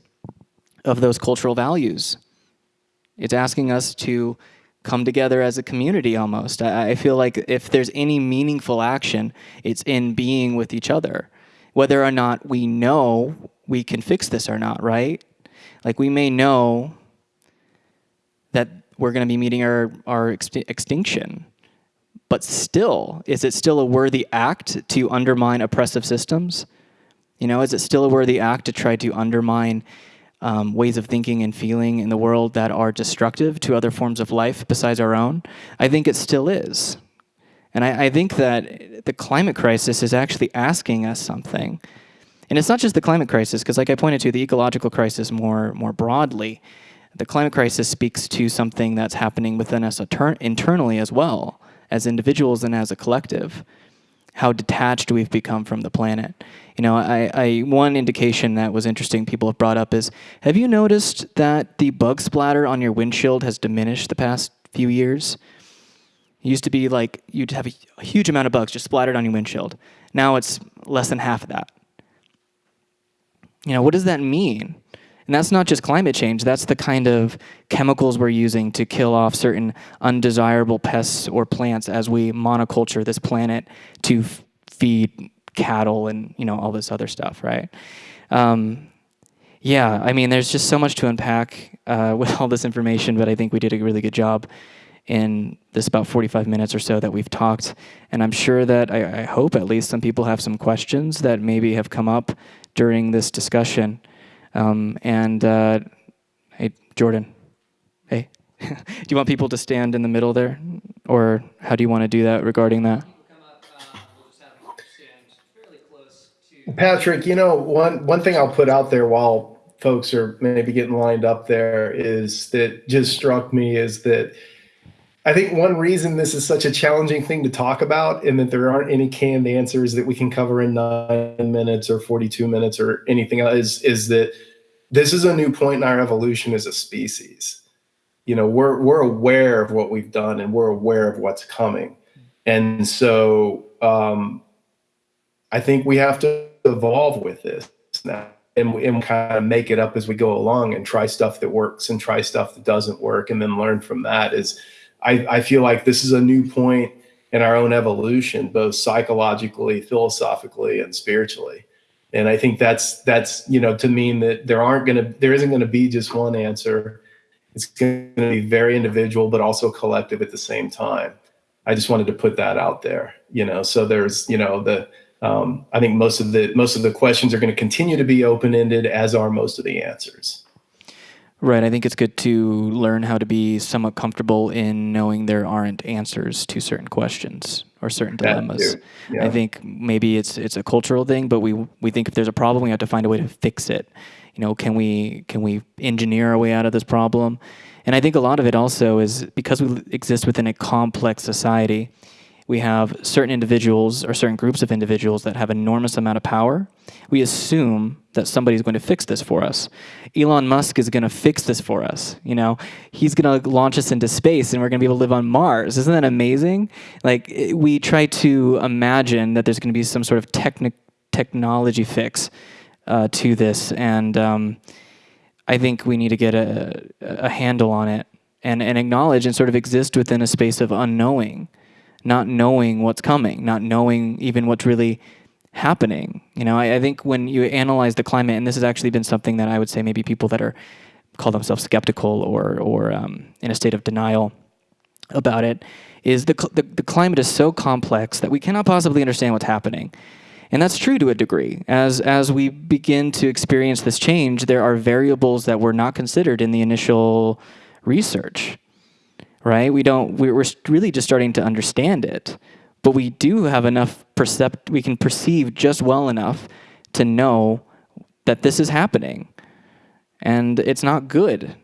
[SPEAKER 1] of those cultural values. It's asking us to come together as a community almost. I feel like if there's any meaningful action it's in being with each other whether or not we know we can fix this or not, right? Like we may know that we're going to be meeting our, our extinction, but still, is it still a worthy act to undermine oppressive systems? You know, is it still a worthy act to try to undermine um, ways of thinking and feeling in the world that are destructive to other forms of life besides our own? I think it still is. And I, I think that the climate crisis is actually asking us something. And it's not just the climate crisis, because like I pointed to, the ecological crisis more, more broadly, the climate crisis speaks to something that's happening within us internally as well, as individuals and as a collective. How detached we've become from the planet. You know, I, I, one indication that was interesting people have brought up is, have you noticed that the bug splatter on your windshield has diminished the past few years? It used to be like you'd have a, huge amount of bugs just splattered on your windshield. Now it's less than half of that. You know, what does that mean? And that's not just climate change, that's the kind of chemicals we're using to kill off certain undesirable pests or plants as we monoculture this planet to feed cattle and, you know, all this other stuff, right? Um, yeah, I mean, there's just so much to unpack uh, with all this information, but I think we did a really good job in this about 45 minutes or so that we've talked. And I'm sure that, I, I, hope at least, some people have some questions that maybe have come up during this discussion. Um, and uh, hey, Jordan, hey, do you want people to stand in the middle there? Or how do you want to do that regarding that?
[SPEAKER 3] Patrick, you know, one, one thing I'll put out there while folks are maybe getting lined up there is that just struck me is that I think one reason this is such a challenging thing to talk about and that there aren't any canned answers that we can cover in nine minutes or 42 minutes or anything else is, is that this is a new point in our evolution as a species. You know, we're, we're aware of what we've done and we're aware of what's coming. And so um, I think we have to evolve with this now and, and kind of make it up as we go along and try stuff that works and try stuff that doesn't work and then learn from that is – I, I feel like this is a new point in our own evolution, both psychologically, philosophically, and spiritually. And I think that's that's you know to mean that there aren't gonna there isn't gonna be just one answer. It's gonna be very individual, but also collective at the same time. I just wanted to put that out there, you know. So there's you know the um, I think most of the most of the questions are going to continue to be open ended, as are most of the answers.
[SPEAKER 1] Right. I think it's good to learn how to be somewhat comfortable in knowing there aren't answers to certain questions or certain dilemmas. Yeah. I think maybe it's it's a cultural thing, but we we think if there's a problem, we have to find a way to fix it. You know, can we can we engineer our way out of this problem? And I think a lot of it also is because we exist within a complex society we have certain individuals or certain groups of individuals that have enormous amount of power. We assume that somebody's going to fix this for us. Elon Musk is going to fix this for us. You know, he's going to launch us into space and we're going to be able to live on Mars. Isn't that amazing? Like we try to imagine that there's going to be some sort of technical technology fix uh, to this, and um, I think we need to get a, a handle on it and, and acknowledge and sort of exist within a space of unknowing, not knowing what's coming, not knowing even what's really happening. You know, I, I think when you analyze the climate, and this has actually been something that I would say maybe people that are call themselves skeptical or or um, in a state of denial about it, is the, the the climate is so complex that we cannot possibly understand what's happening. And that's true to a degree. As as we begin to experience this change, there are variables that were not considered in the initial research. Right? We don't we're really just starting to understand it. But we do have enough percept we can perceive just well enough to know that this is happening. And it's not good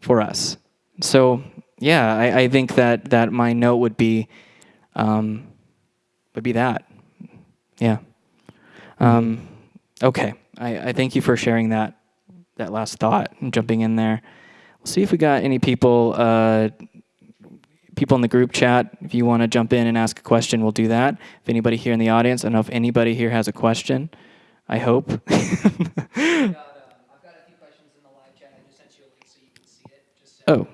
[SPEAKER 1] for us. So yeah, I, I think that that my note would be um, would be that. Yeah. Um, okay. I, I thank you for sharing that that last thought and jumping in there. We'll see if we got any people uh, people in the group chat. If you want to jump in and ask a question, we'll do that. If anybody here in the audience, I don't know if anybody here has a question. I hope.
[SPEAKER 2] I've got, um, a few questions in the live chat. I just sent you a link so you can see it.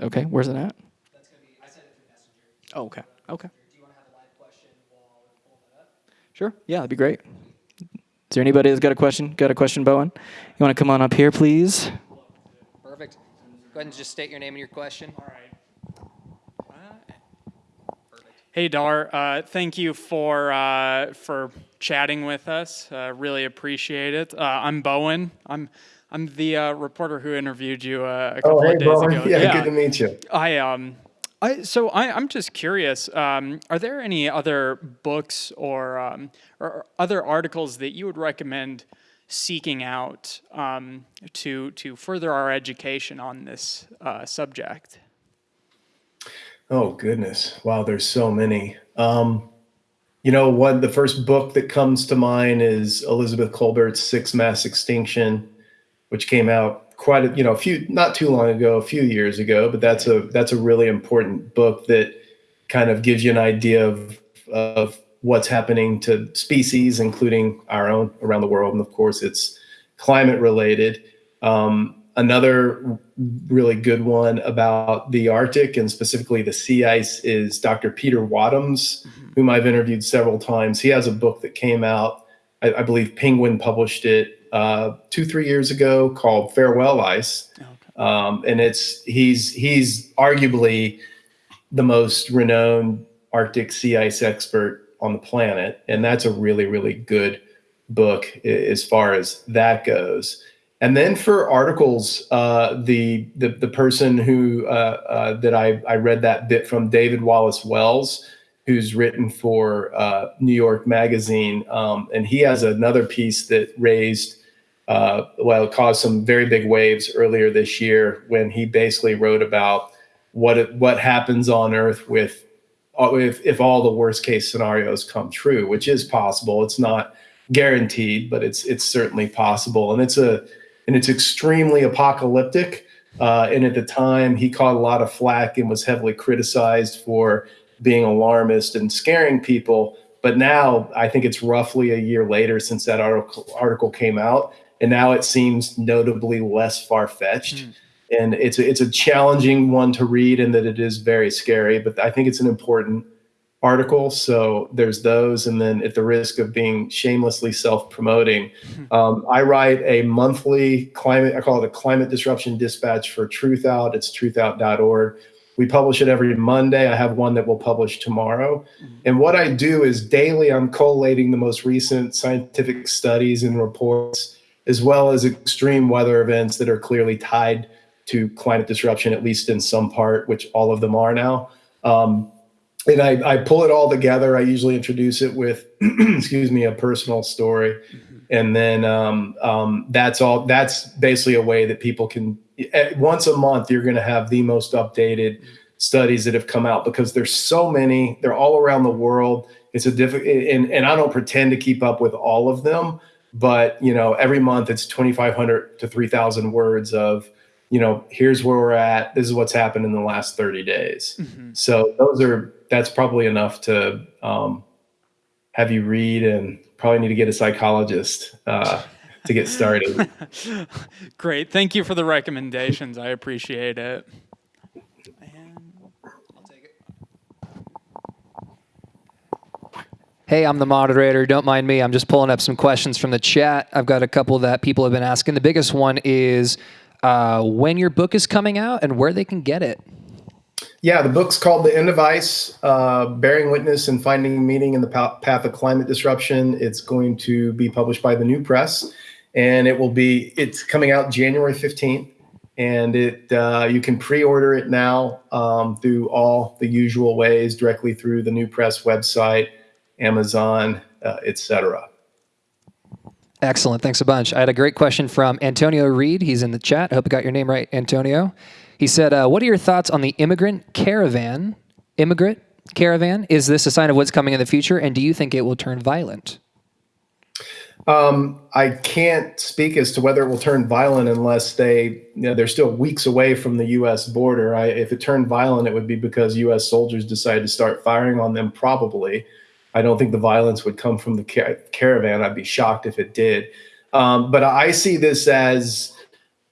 [SPEAKER 1] Oh. okay, where's it at?
[SPEAKER 2] Be. It.
[SPEAKER 1] Oh, okay. Okay.
[SPEAKER 2] Do you want to have a live question while we pull that up?
[SPEAKER 1] Sure. Yeah, that'd be great. Is there anybody that's got a question? Got a question, Bowen? You want to come on up here, please?
[SPEAKER 2] Perfect. Go ahead and just state your name and your question.
[SPEAKER 4] All right. Hey Dahr, uh, thank you for uh, for chatting with us. Uh, really appreciate it. Uh, I'm Bowen. I'm I'm the uh, reporter who interviewed you uh, a couple
[SPEAKER 3] Oh, hey,
[SPEAKER 4] of days
[SPEAKER 3] Bowen.
[SPEAKER 4] ago.
[SPEAKER 3] Yeah, good to meet you.
[SPEAKER 4] I um, I so I I'm just curious. Um, are there any other books or um, or other articles that you would recommend seeking out um, to to further our education on this uh, subject?
[SPEAKER 3] Oh goodness! Wow, there's so many. Um, you know, one the first book that comes to mind is Elizabeth Kolbert's Sixth Mass Extinction, which came out quite a you know a few not too long ago, a few years ago. But that's a that's a really important book that kind of gives you an idea of of what's happening to species, including our own around the world, and of course, it's climate related. Um, another really good one about the Arctic and specifically the sea ice is Dr. Peter Wadhams, whom I've interviewed several times. He has a book that came out, I, I believe Penguin published it uh, two, three years ago called Farewell Ice. Um, and it's he's he's arguably the most renowned Arctic sea ice expert on the planet, and that's a really really good book as far as that goes. And then for articles, uh, the, the the person who uh, uh, that I, I read that bit from David Wallace Wells, who's written for uh, New York Magazine, um, and he has another piece that raised uh, well it caused some very big waves earlier this year when he basically wrote about what it, what happens on Earth with uh, if if all the worst case scenarios come true, which is possible. It's not guaranteed, but it's it's certainly possible, and it's a and it's extremely apocalyptic. Uh, and at the time, he caught a lot of flack and was heavily criticized for being alarmist and scaring people. But now, I think it's roughly a year later since that article article came out, and now it seems notably less far fetched. And it's a, it's a challenging one to read, and that it is very scary. But I think it's an important article. So there's those. And then at the risk of being shamelessly self-promoting, um, I write a monthly climate, I call it a climate disruption dispatch for Truthout. It's truthout.org. We publish it every Monday. I have one that we'll publish tomorrow. And what I do is daily, I'm collating the most recent scientific studies and reports, as well as extreme weather events that are clearly tied to climate disruption, at least in some part, which all of them are now. Um, and I, I pull it all together. I usually introduce it with, excuse me, a personal story, and then um, um, that's all. That's basically a way that people can. eh, Once a month, you're going to have the most updated studies that have come out because there's so many. They're all around the world. It's a difficult, and and I don't pretend to keep up with all of them, but you know, every month it's 2,500 to 3,000 words of you know, here's where we're at. This is what's happened in the last 30 days. So those are that's probably enough to um, have you read and probably need to get a psychologist uh, to get started.
[SPEAKER 4] Great. Thank you for the recommendations. I appreciate it.
[SPEAKER 2] Hey, I'm the moderator. Don't mind me. I'm just pulling up some questions from the chat. I've got a couple that people have been asking. The biggest one is uh, when your book is coming out and where they can get it.
[SPEAKER 3] Yeah, the book's called The End of Ice uh, Bearing Witness and Finding Meaning in the Path of Climate Disruption. It's going to be published by the New Press and it will be, it's coming out January 15th. And it uh, you can pre-order it now um, through all the usual ways, directly through the New Press website Amazon, uh, etc.
[SPEAKER 2] Excellent. Thanks a bunch. I had a great question from Antonio Reed. He's in the chat. I hope I got your name right, Antonio. He said, uh, What are your thoughts on the immigrant caravan? Immigrant caravan? Is this a sign of what's coming in the future? And do you think it will turn violent?
[SPEAKER 3] Um, I can't speak as to whether it will turn violent unless they, you know, they're still weeks away from the U.S. border. I, if it turned violent, it would be because U.S. soldiers decided to start firing on them, probably. I don't think the violence would come from the car caravan. I'd be shocked if it did. Um, but I see this as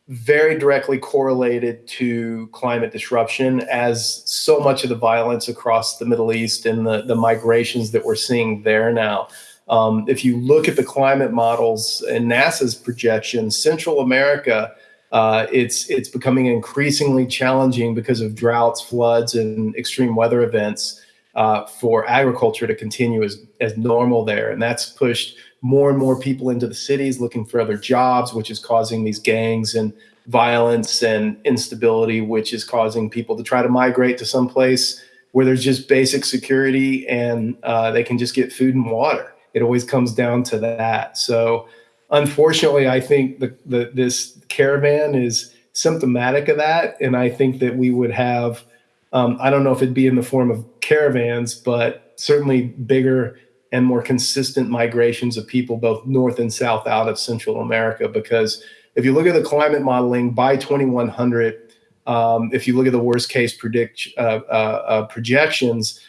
[SPEAKER 3] very directly correlated to climate disruption as so much of the violence across the Middle East and the, the migrations that we're seeing there now. Um, if you look at the climate models and NASA's projections, Central America, uh, it's it's becoming increasingly challenging because of droughts, floods, and extreme weather events uh, for agriculture to continue as, as normal there. And that's pushed more and more people into the cities looking for other jobs, which is causing these gangs and violence and instability, which is causing people to try to migrate to some place where there's just basic security and uh, they can just get food and water. It always comes down to that. So, unfortunately, I think the, the this caravan is symptomatic of that, and I think that we would have um, I don't know if it'd be in the form of caravans, but certainly bigger and more consistent migrations of people both north and south out of Central America. Because if you look at the climate modeling by 2100, um, if you look at the worst case predict uh, uh, uh, projections,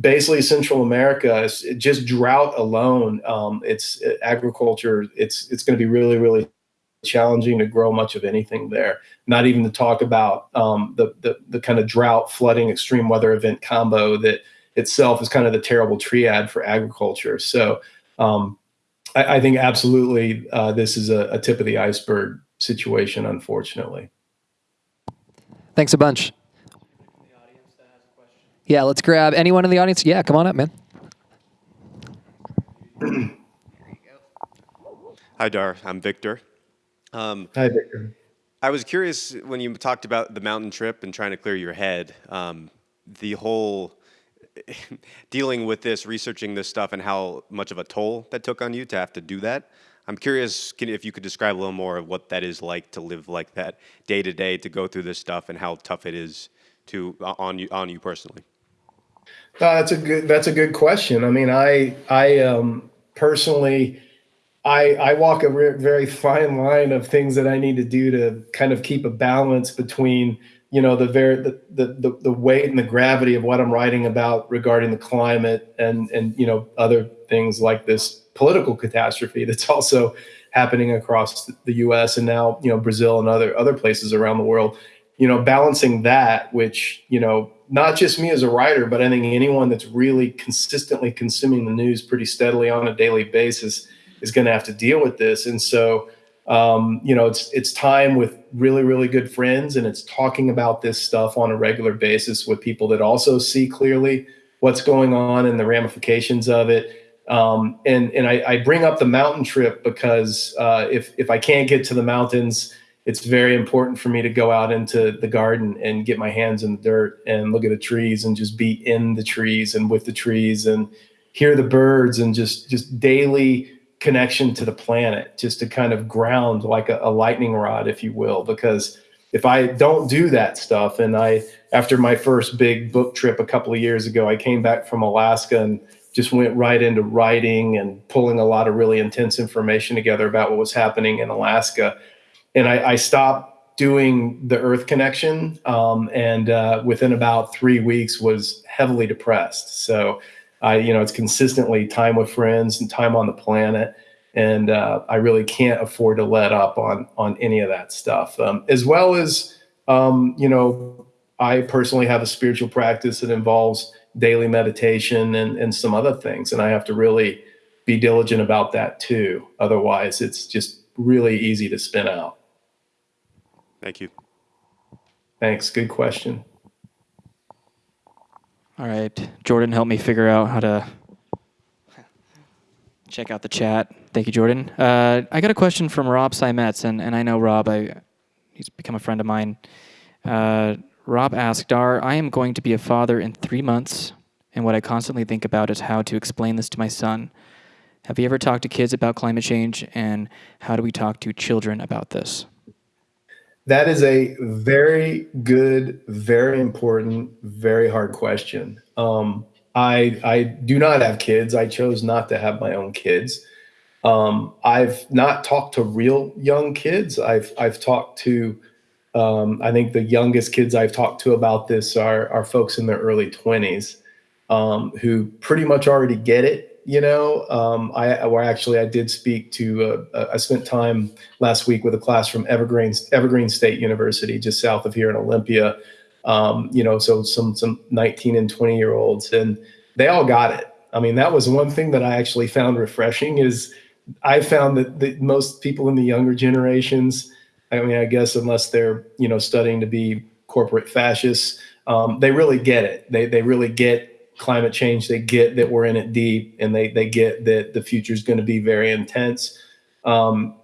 [SPEAKER 3] basically Central America is just drought alone. Um, it's agriculture. It's it's going to be really really challenging to grow much of anything there. Not even to talk about um, the, the, the kind of drought, flooding, extreme weather event combo that itself is kind of the terrible triad for agriculture. So um, I, I, think absolutely uh, this is a, a tip of the iceberg situation, unfortunately.
[SPEAKER 2] Thanks a bunch. Yeah, let's grab anyone in the audience. Yeah, come on up, man.
[SPEAKER 5] Hi, Dahr. I'm Victor.
[SPEAKER 3] Um, Hi, Victor.
[SPEAKER 5] I was curious when you talked about the mountain trip and trying to clear your head, um, the whole dealing with this, researching this stuff, and how much of a toll that took on you to have to do that. I'm curious can, if you could describe a little more of what that is like to live like that day to day, to go through this stuff, and how tough it is to on you on you personally.
[SPEAKER 3] Uh, that's a good. That's a good question. I mean, I I um, personally I, I walk a very fine line of things that I need to do to kind of keep a balance between you know the very the, the the weight and the gravity of what I'm writing about regarding the climate and and you know other things like this political catastrophe that's also happening across the U.S. and now you know Brazil and other other places around the world. You know, balancing that, which you know, not just me as a writer, but I think anyone that's really consistently consuming the news pretty steadily on a daily basis is going to have to deal with this. And so, um, you know, it's it's time with really really good friends, and it's talking about this stuff on a regular basis with people that also see clearly what's going on and the ramifications of it. Um, and and I, I, bring up the mountain trip because uh, if if I can't get to the mountains, it's very important for me to go out into the garden and get my hands in the dirt and look at the trees and just be in the trees and with the trees and hear the birds and just just daily connection to the planet just to kind of ground like a, a, lightning rod if you will because if i don't do that stuff and i after my first big book trip a couple of years ago i came back from alaska and just went right into writing and pulling a lot of really intense information together about what was happening in alaska. And i, I stopped doing the earth connection um, and uh, within about three weeks was heavily depressed. So I, you know, it's consistently time with friends and time on the planet. And uh, I really can't afford to let up on on any of that stuff. Um, as well as, um, you know, I personally have a spiritual practice that involves daily meditation and, and some other things. And I have to really be diligent about that too. Otherwise, it's just really easy to spin out.
[SPEAKER 5] Thank you.
[SPEAKER 3] Thanks. Good question.
[SPEAKER 1] All right, Jordan, help me figure out how to check out the chat. Thank you, Jordan. Uh, I got a question from Rob Simets, and, and I know Rob. I he's become a friend of mine. Uh, Rob asked, "Are I am going to be a father in three months, and what I constantly think about is how to explain this to my son. Have you ever talked to kids about climate change, and how do we talk to children about this?"
[SPEAKER 3] That is a very good, very important, very hard question. Um, I I do not have kids. I chose not to have my own kids. Um, I've not talked to real young kids. I've I've talked to um, I think the youngest kids I've talked to about this are are folks in their early twenties um, who pretty much already get it. You know, um, I or actually I did speak to. Uh, I spent time last week with a class from Evergreen Evergreen State University, just south of here in Olympia. Um, you know, so some some 19 and 20 year olds, and they all got it. I mean, that was one thing that I actually found refreshing. Is I found that, that most people in the younger generations, I mean, I guess unless they're you know studying to be corporate fascists, um, they really get it. They they really get climate change. They get that we're in it deep, and they they get that the future is going to be very intense. Um,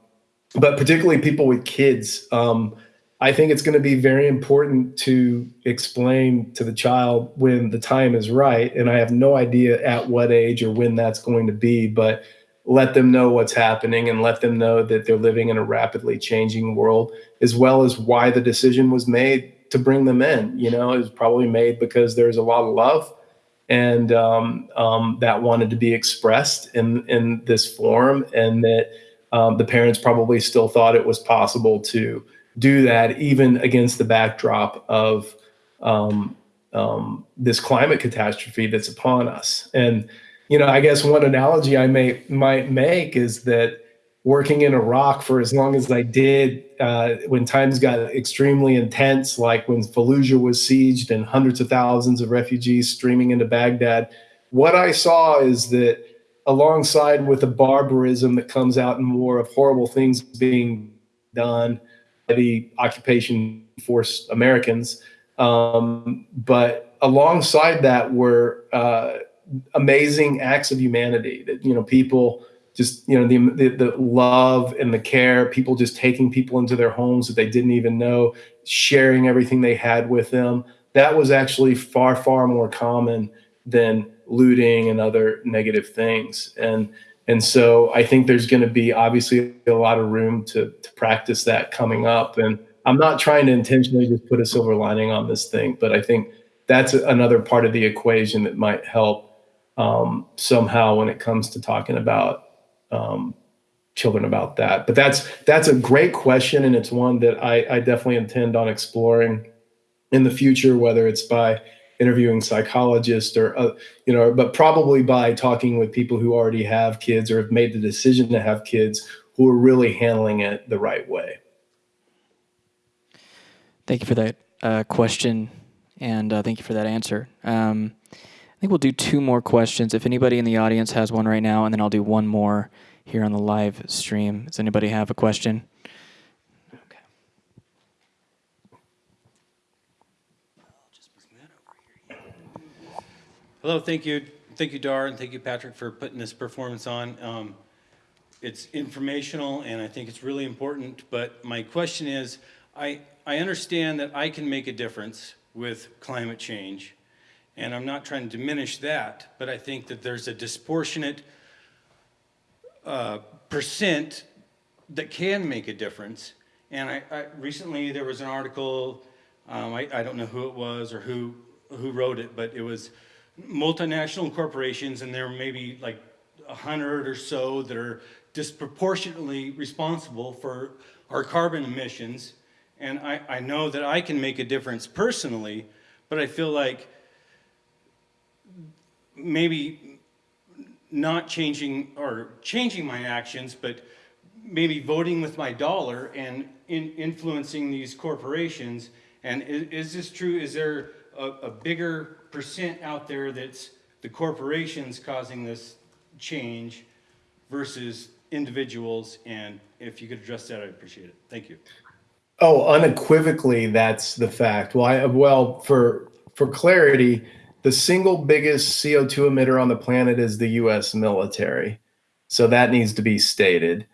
[SPEAKER 3] but particularly people with kids, um, I think it's going to be very important to explain to the child when the time is right. And I have no idea at what age or when that's going to be, but let them know what's happening and let them know that they're living in a rapidly changing world, as well as why the decision was made to bring them in. You know, it was probably made because there's a lot of love and um, um, that wanted to be expressed in in this form, and that um, the parents probably still thought it was possible to do that, even against the backdrop of um, um, this climate catastrophe that's upon us. And you know, I guess one analogy I may might make is that working in Iraq for as long as I did, uh, when times got extremely intense, like when Fallujah was sieged and hundreds of thousands of refugees streaming into Baghdad, what I saw is that alongside with the barbarism that comes out in war of horrible things being done by the occupation force Americans, um, but alongside that were uh, amazing acts of humanity that you know people just you know the, the, the love and the care people just taking people into their homes that they didn't even know sharing everything they had with them. That was actually far far more common than looting and other negative things. And and so i think there's going to be obviously a lot of room to to practice that coming up. And i'm not trying to intentionally just put a silver lining on this thing but i think that's another part of the equation that might help um, somehow when it comes to talking about um, children about that. But that's that's a great question, and it's one that I, I definitely intend on exploring in the future, whether it's by interviewing psychologists or uh, you know, but probably by talking with people who already have kids or have made the decision to have kids who are really handling it the right way.
[SPEAKER 1] Thank you for that uh, question, and uh, thank you for that answer. Um, I think we'll do two more questions. If anybody in the audience has one right now, and then I'll do one more here on the live stream. Does anybody have a question? Okay.
[SPEAKER 6] Hello, thank you. Thank you, Dahr, and thank you, Patrick, for putting this performance on. Um, it's informational, and I think it's really important, but my question is, I, I understand that I can make a difference with climate change, and I'm not trying to diminish that, but I think that there's a disproportionate uh, percent that can make a difference. And I, I recently there was an article, um, I, I don't know who it was or who who wrote it, but it was multinational corporations, and there may be like a hundred or so that are disproportionately responsible for our carbon emissions. And I, I know that I can make a difference personally, but I feel like maybe not changing or changing my actions, but maybe voting with my dollar and in influencing these corporations. And is, is this true? Is there a, a bigger percent out there that's the corporations causing this change versus individuals? And if you could address that, I'd appreciate it. Thank you.
[SPEAKER 3] Oh, unequivocally, that's the fact. Well, I, well, for for clarity, the single biggest CO2 emitter on the planet is the U.S. military, so that needs to be stated.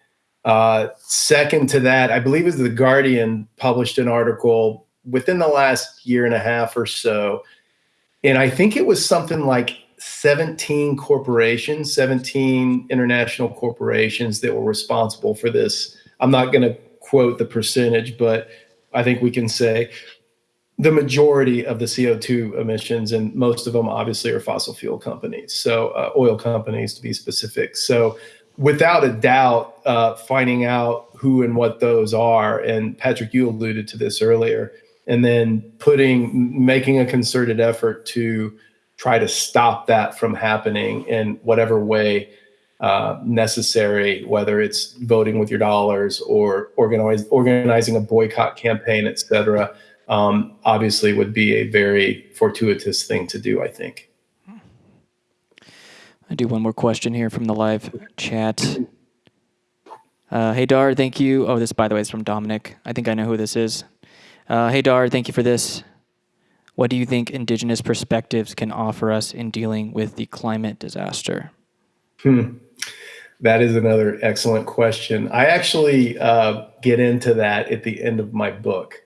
[SPEAKER 3] Uh, second to that, I believe is the Guardian published an article within the last year and a half or so, and I think it was something like 17 corporations, 17 international corporations that were responsible for this. I'm not going to quote the percentage, but I think we can say the majority of the CO2 emissions, and most of them obviously are fossil fuel companies, so uh, oil companies to be specific. So, without a doubt, uh, finding out who and what those are, and Patrick, you alluded to this earlier, and then putting, making a concerted effort to try to stop that from happening in whatever way uh, necessary, whether it's voting with your dollars or organize, organizing a boycott campaign, et cetera, um, obviously would be a very fortuitous thing to do, I think.
[SPEAKER 1] I do one more question here from the live chat. Uh, hey, Dahr, thank you. Oh, this, by the way, is from Dominic. I think I know who this is. Uh, hey, Dahr, thank you for this. What do you think Indigenous perspectives can offer us in dealing with the climate disaster?
[SPEAKER 3] Hmm. That is another excellent question. I actually uh, get into that at the end of my book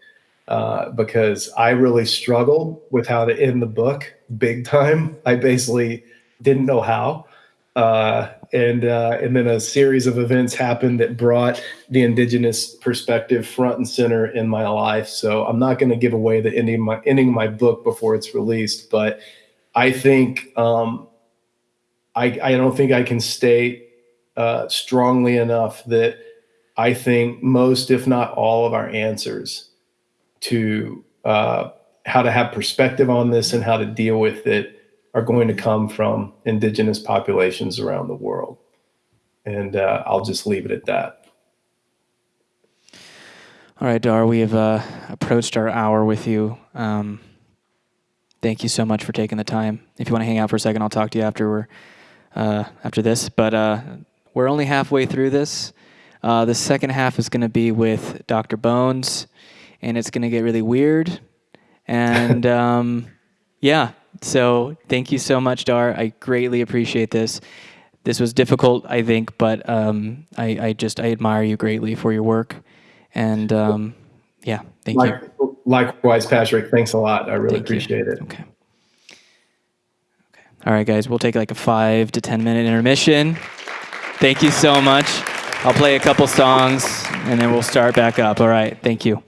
[SPEAKER 3] uh, because I really struggled with how to end the book big time. I basically didn't know how. Uh, and uh, and then a series of events happened that brought the indigenous perspective front and center in my life. So I'm not going to give away the ending my ending my book before it's released, but I think um, I I don't think I can state uh, strongly enough that I think most, if not all, of our answers to uh, how to have perspective on this and how to deal with it are going to come from indigenous populations around the world. And uh, I'll just leave it at that.
[SPEAKER 1] All right, Dahr, we have uh, approached our hour with you. Um, thank you so much for taking the time. If you want to hang out for a second, I'll talk to you after we're uh, after this. But uh, we're only halfway through this. Uh, the second half is going to be with Dr. Bones, and it's going to get really weird. And um, yeah, so thank you so much, Dahr. I greatly appreciate this. This was difficult, I think, but um, I, I, just I admire you greatly for your work. And um, yeah, thank like,
[SPEAKER 3] you. Likewise, Patrick. Thanks a lot. I really thank appreciate you. it.
[SPEAKER 1] Okay. Okay. All right, guys. We'll take like a five to ten minute intermission. Thank you so much. I'll play a couple songs and then we'll start back up. All right. Thank you.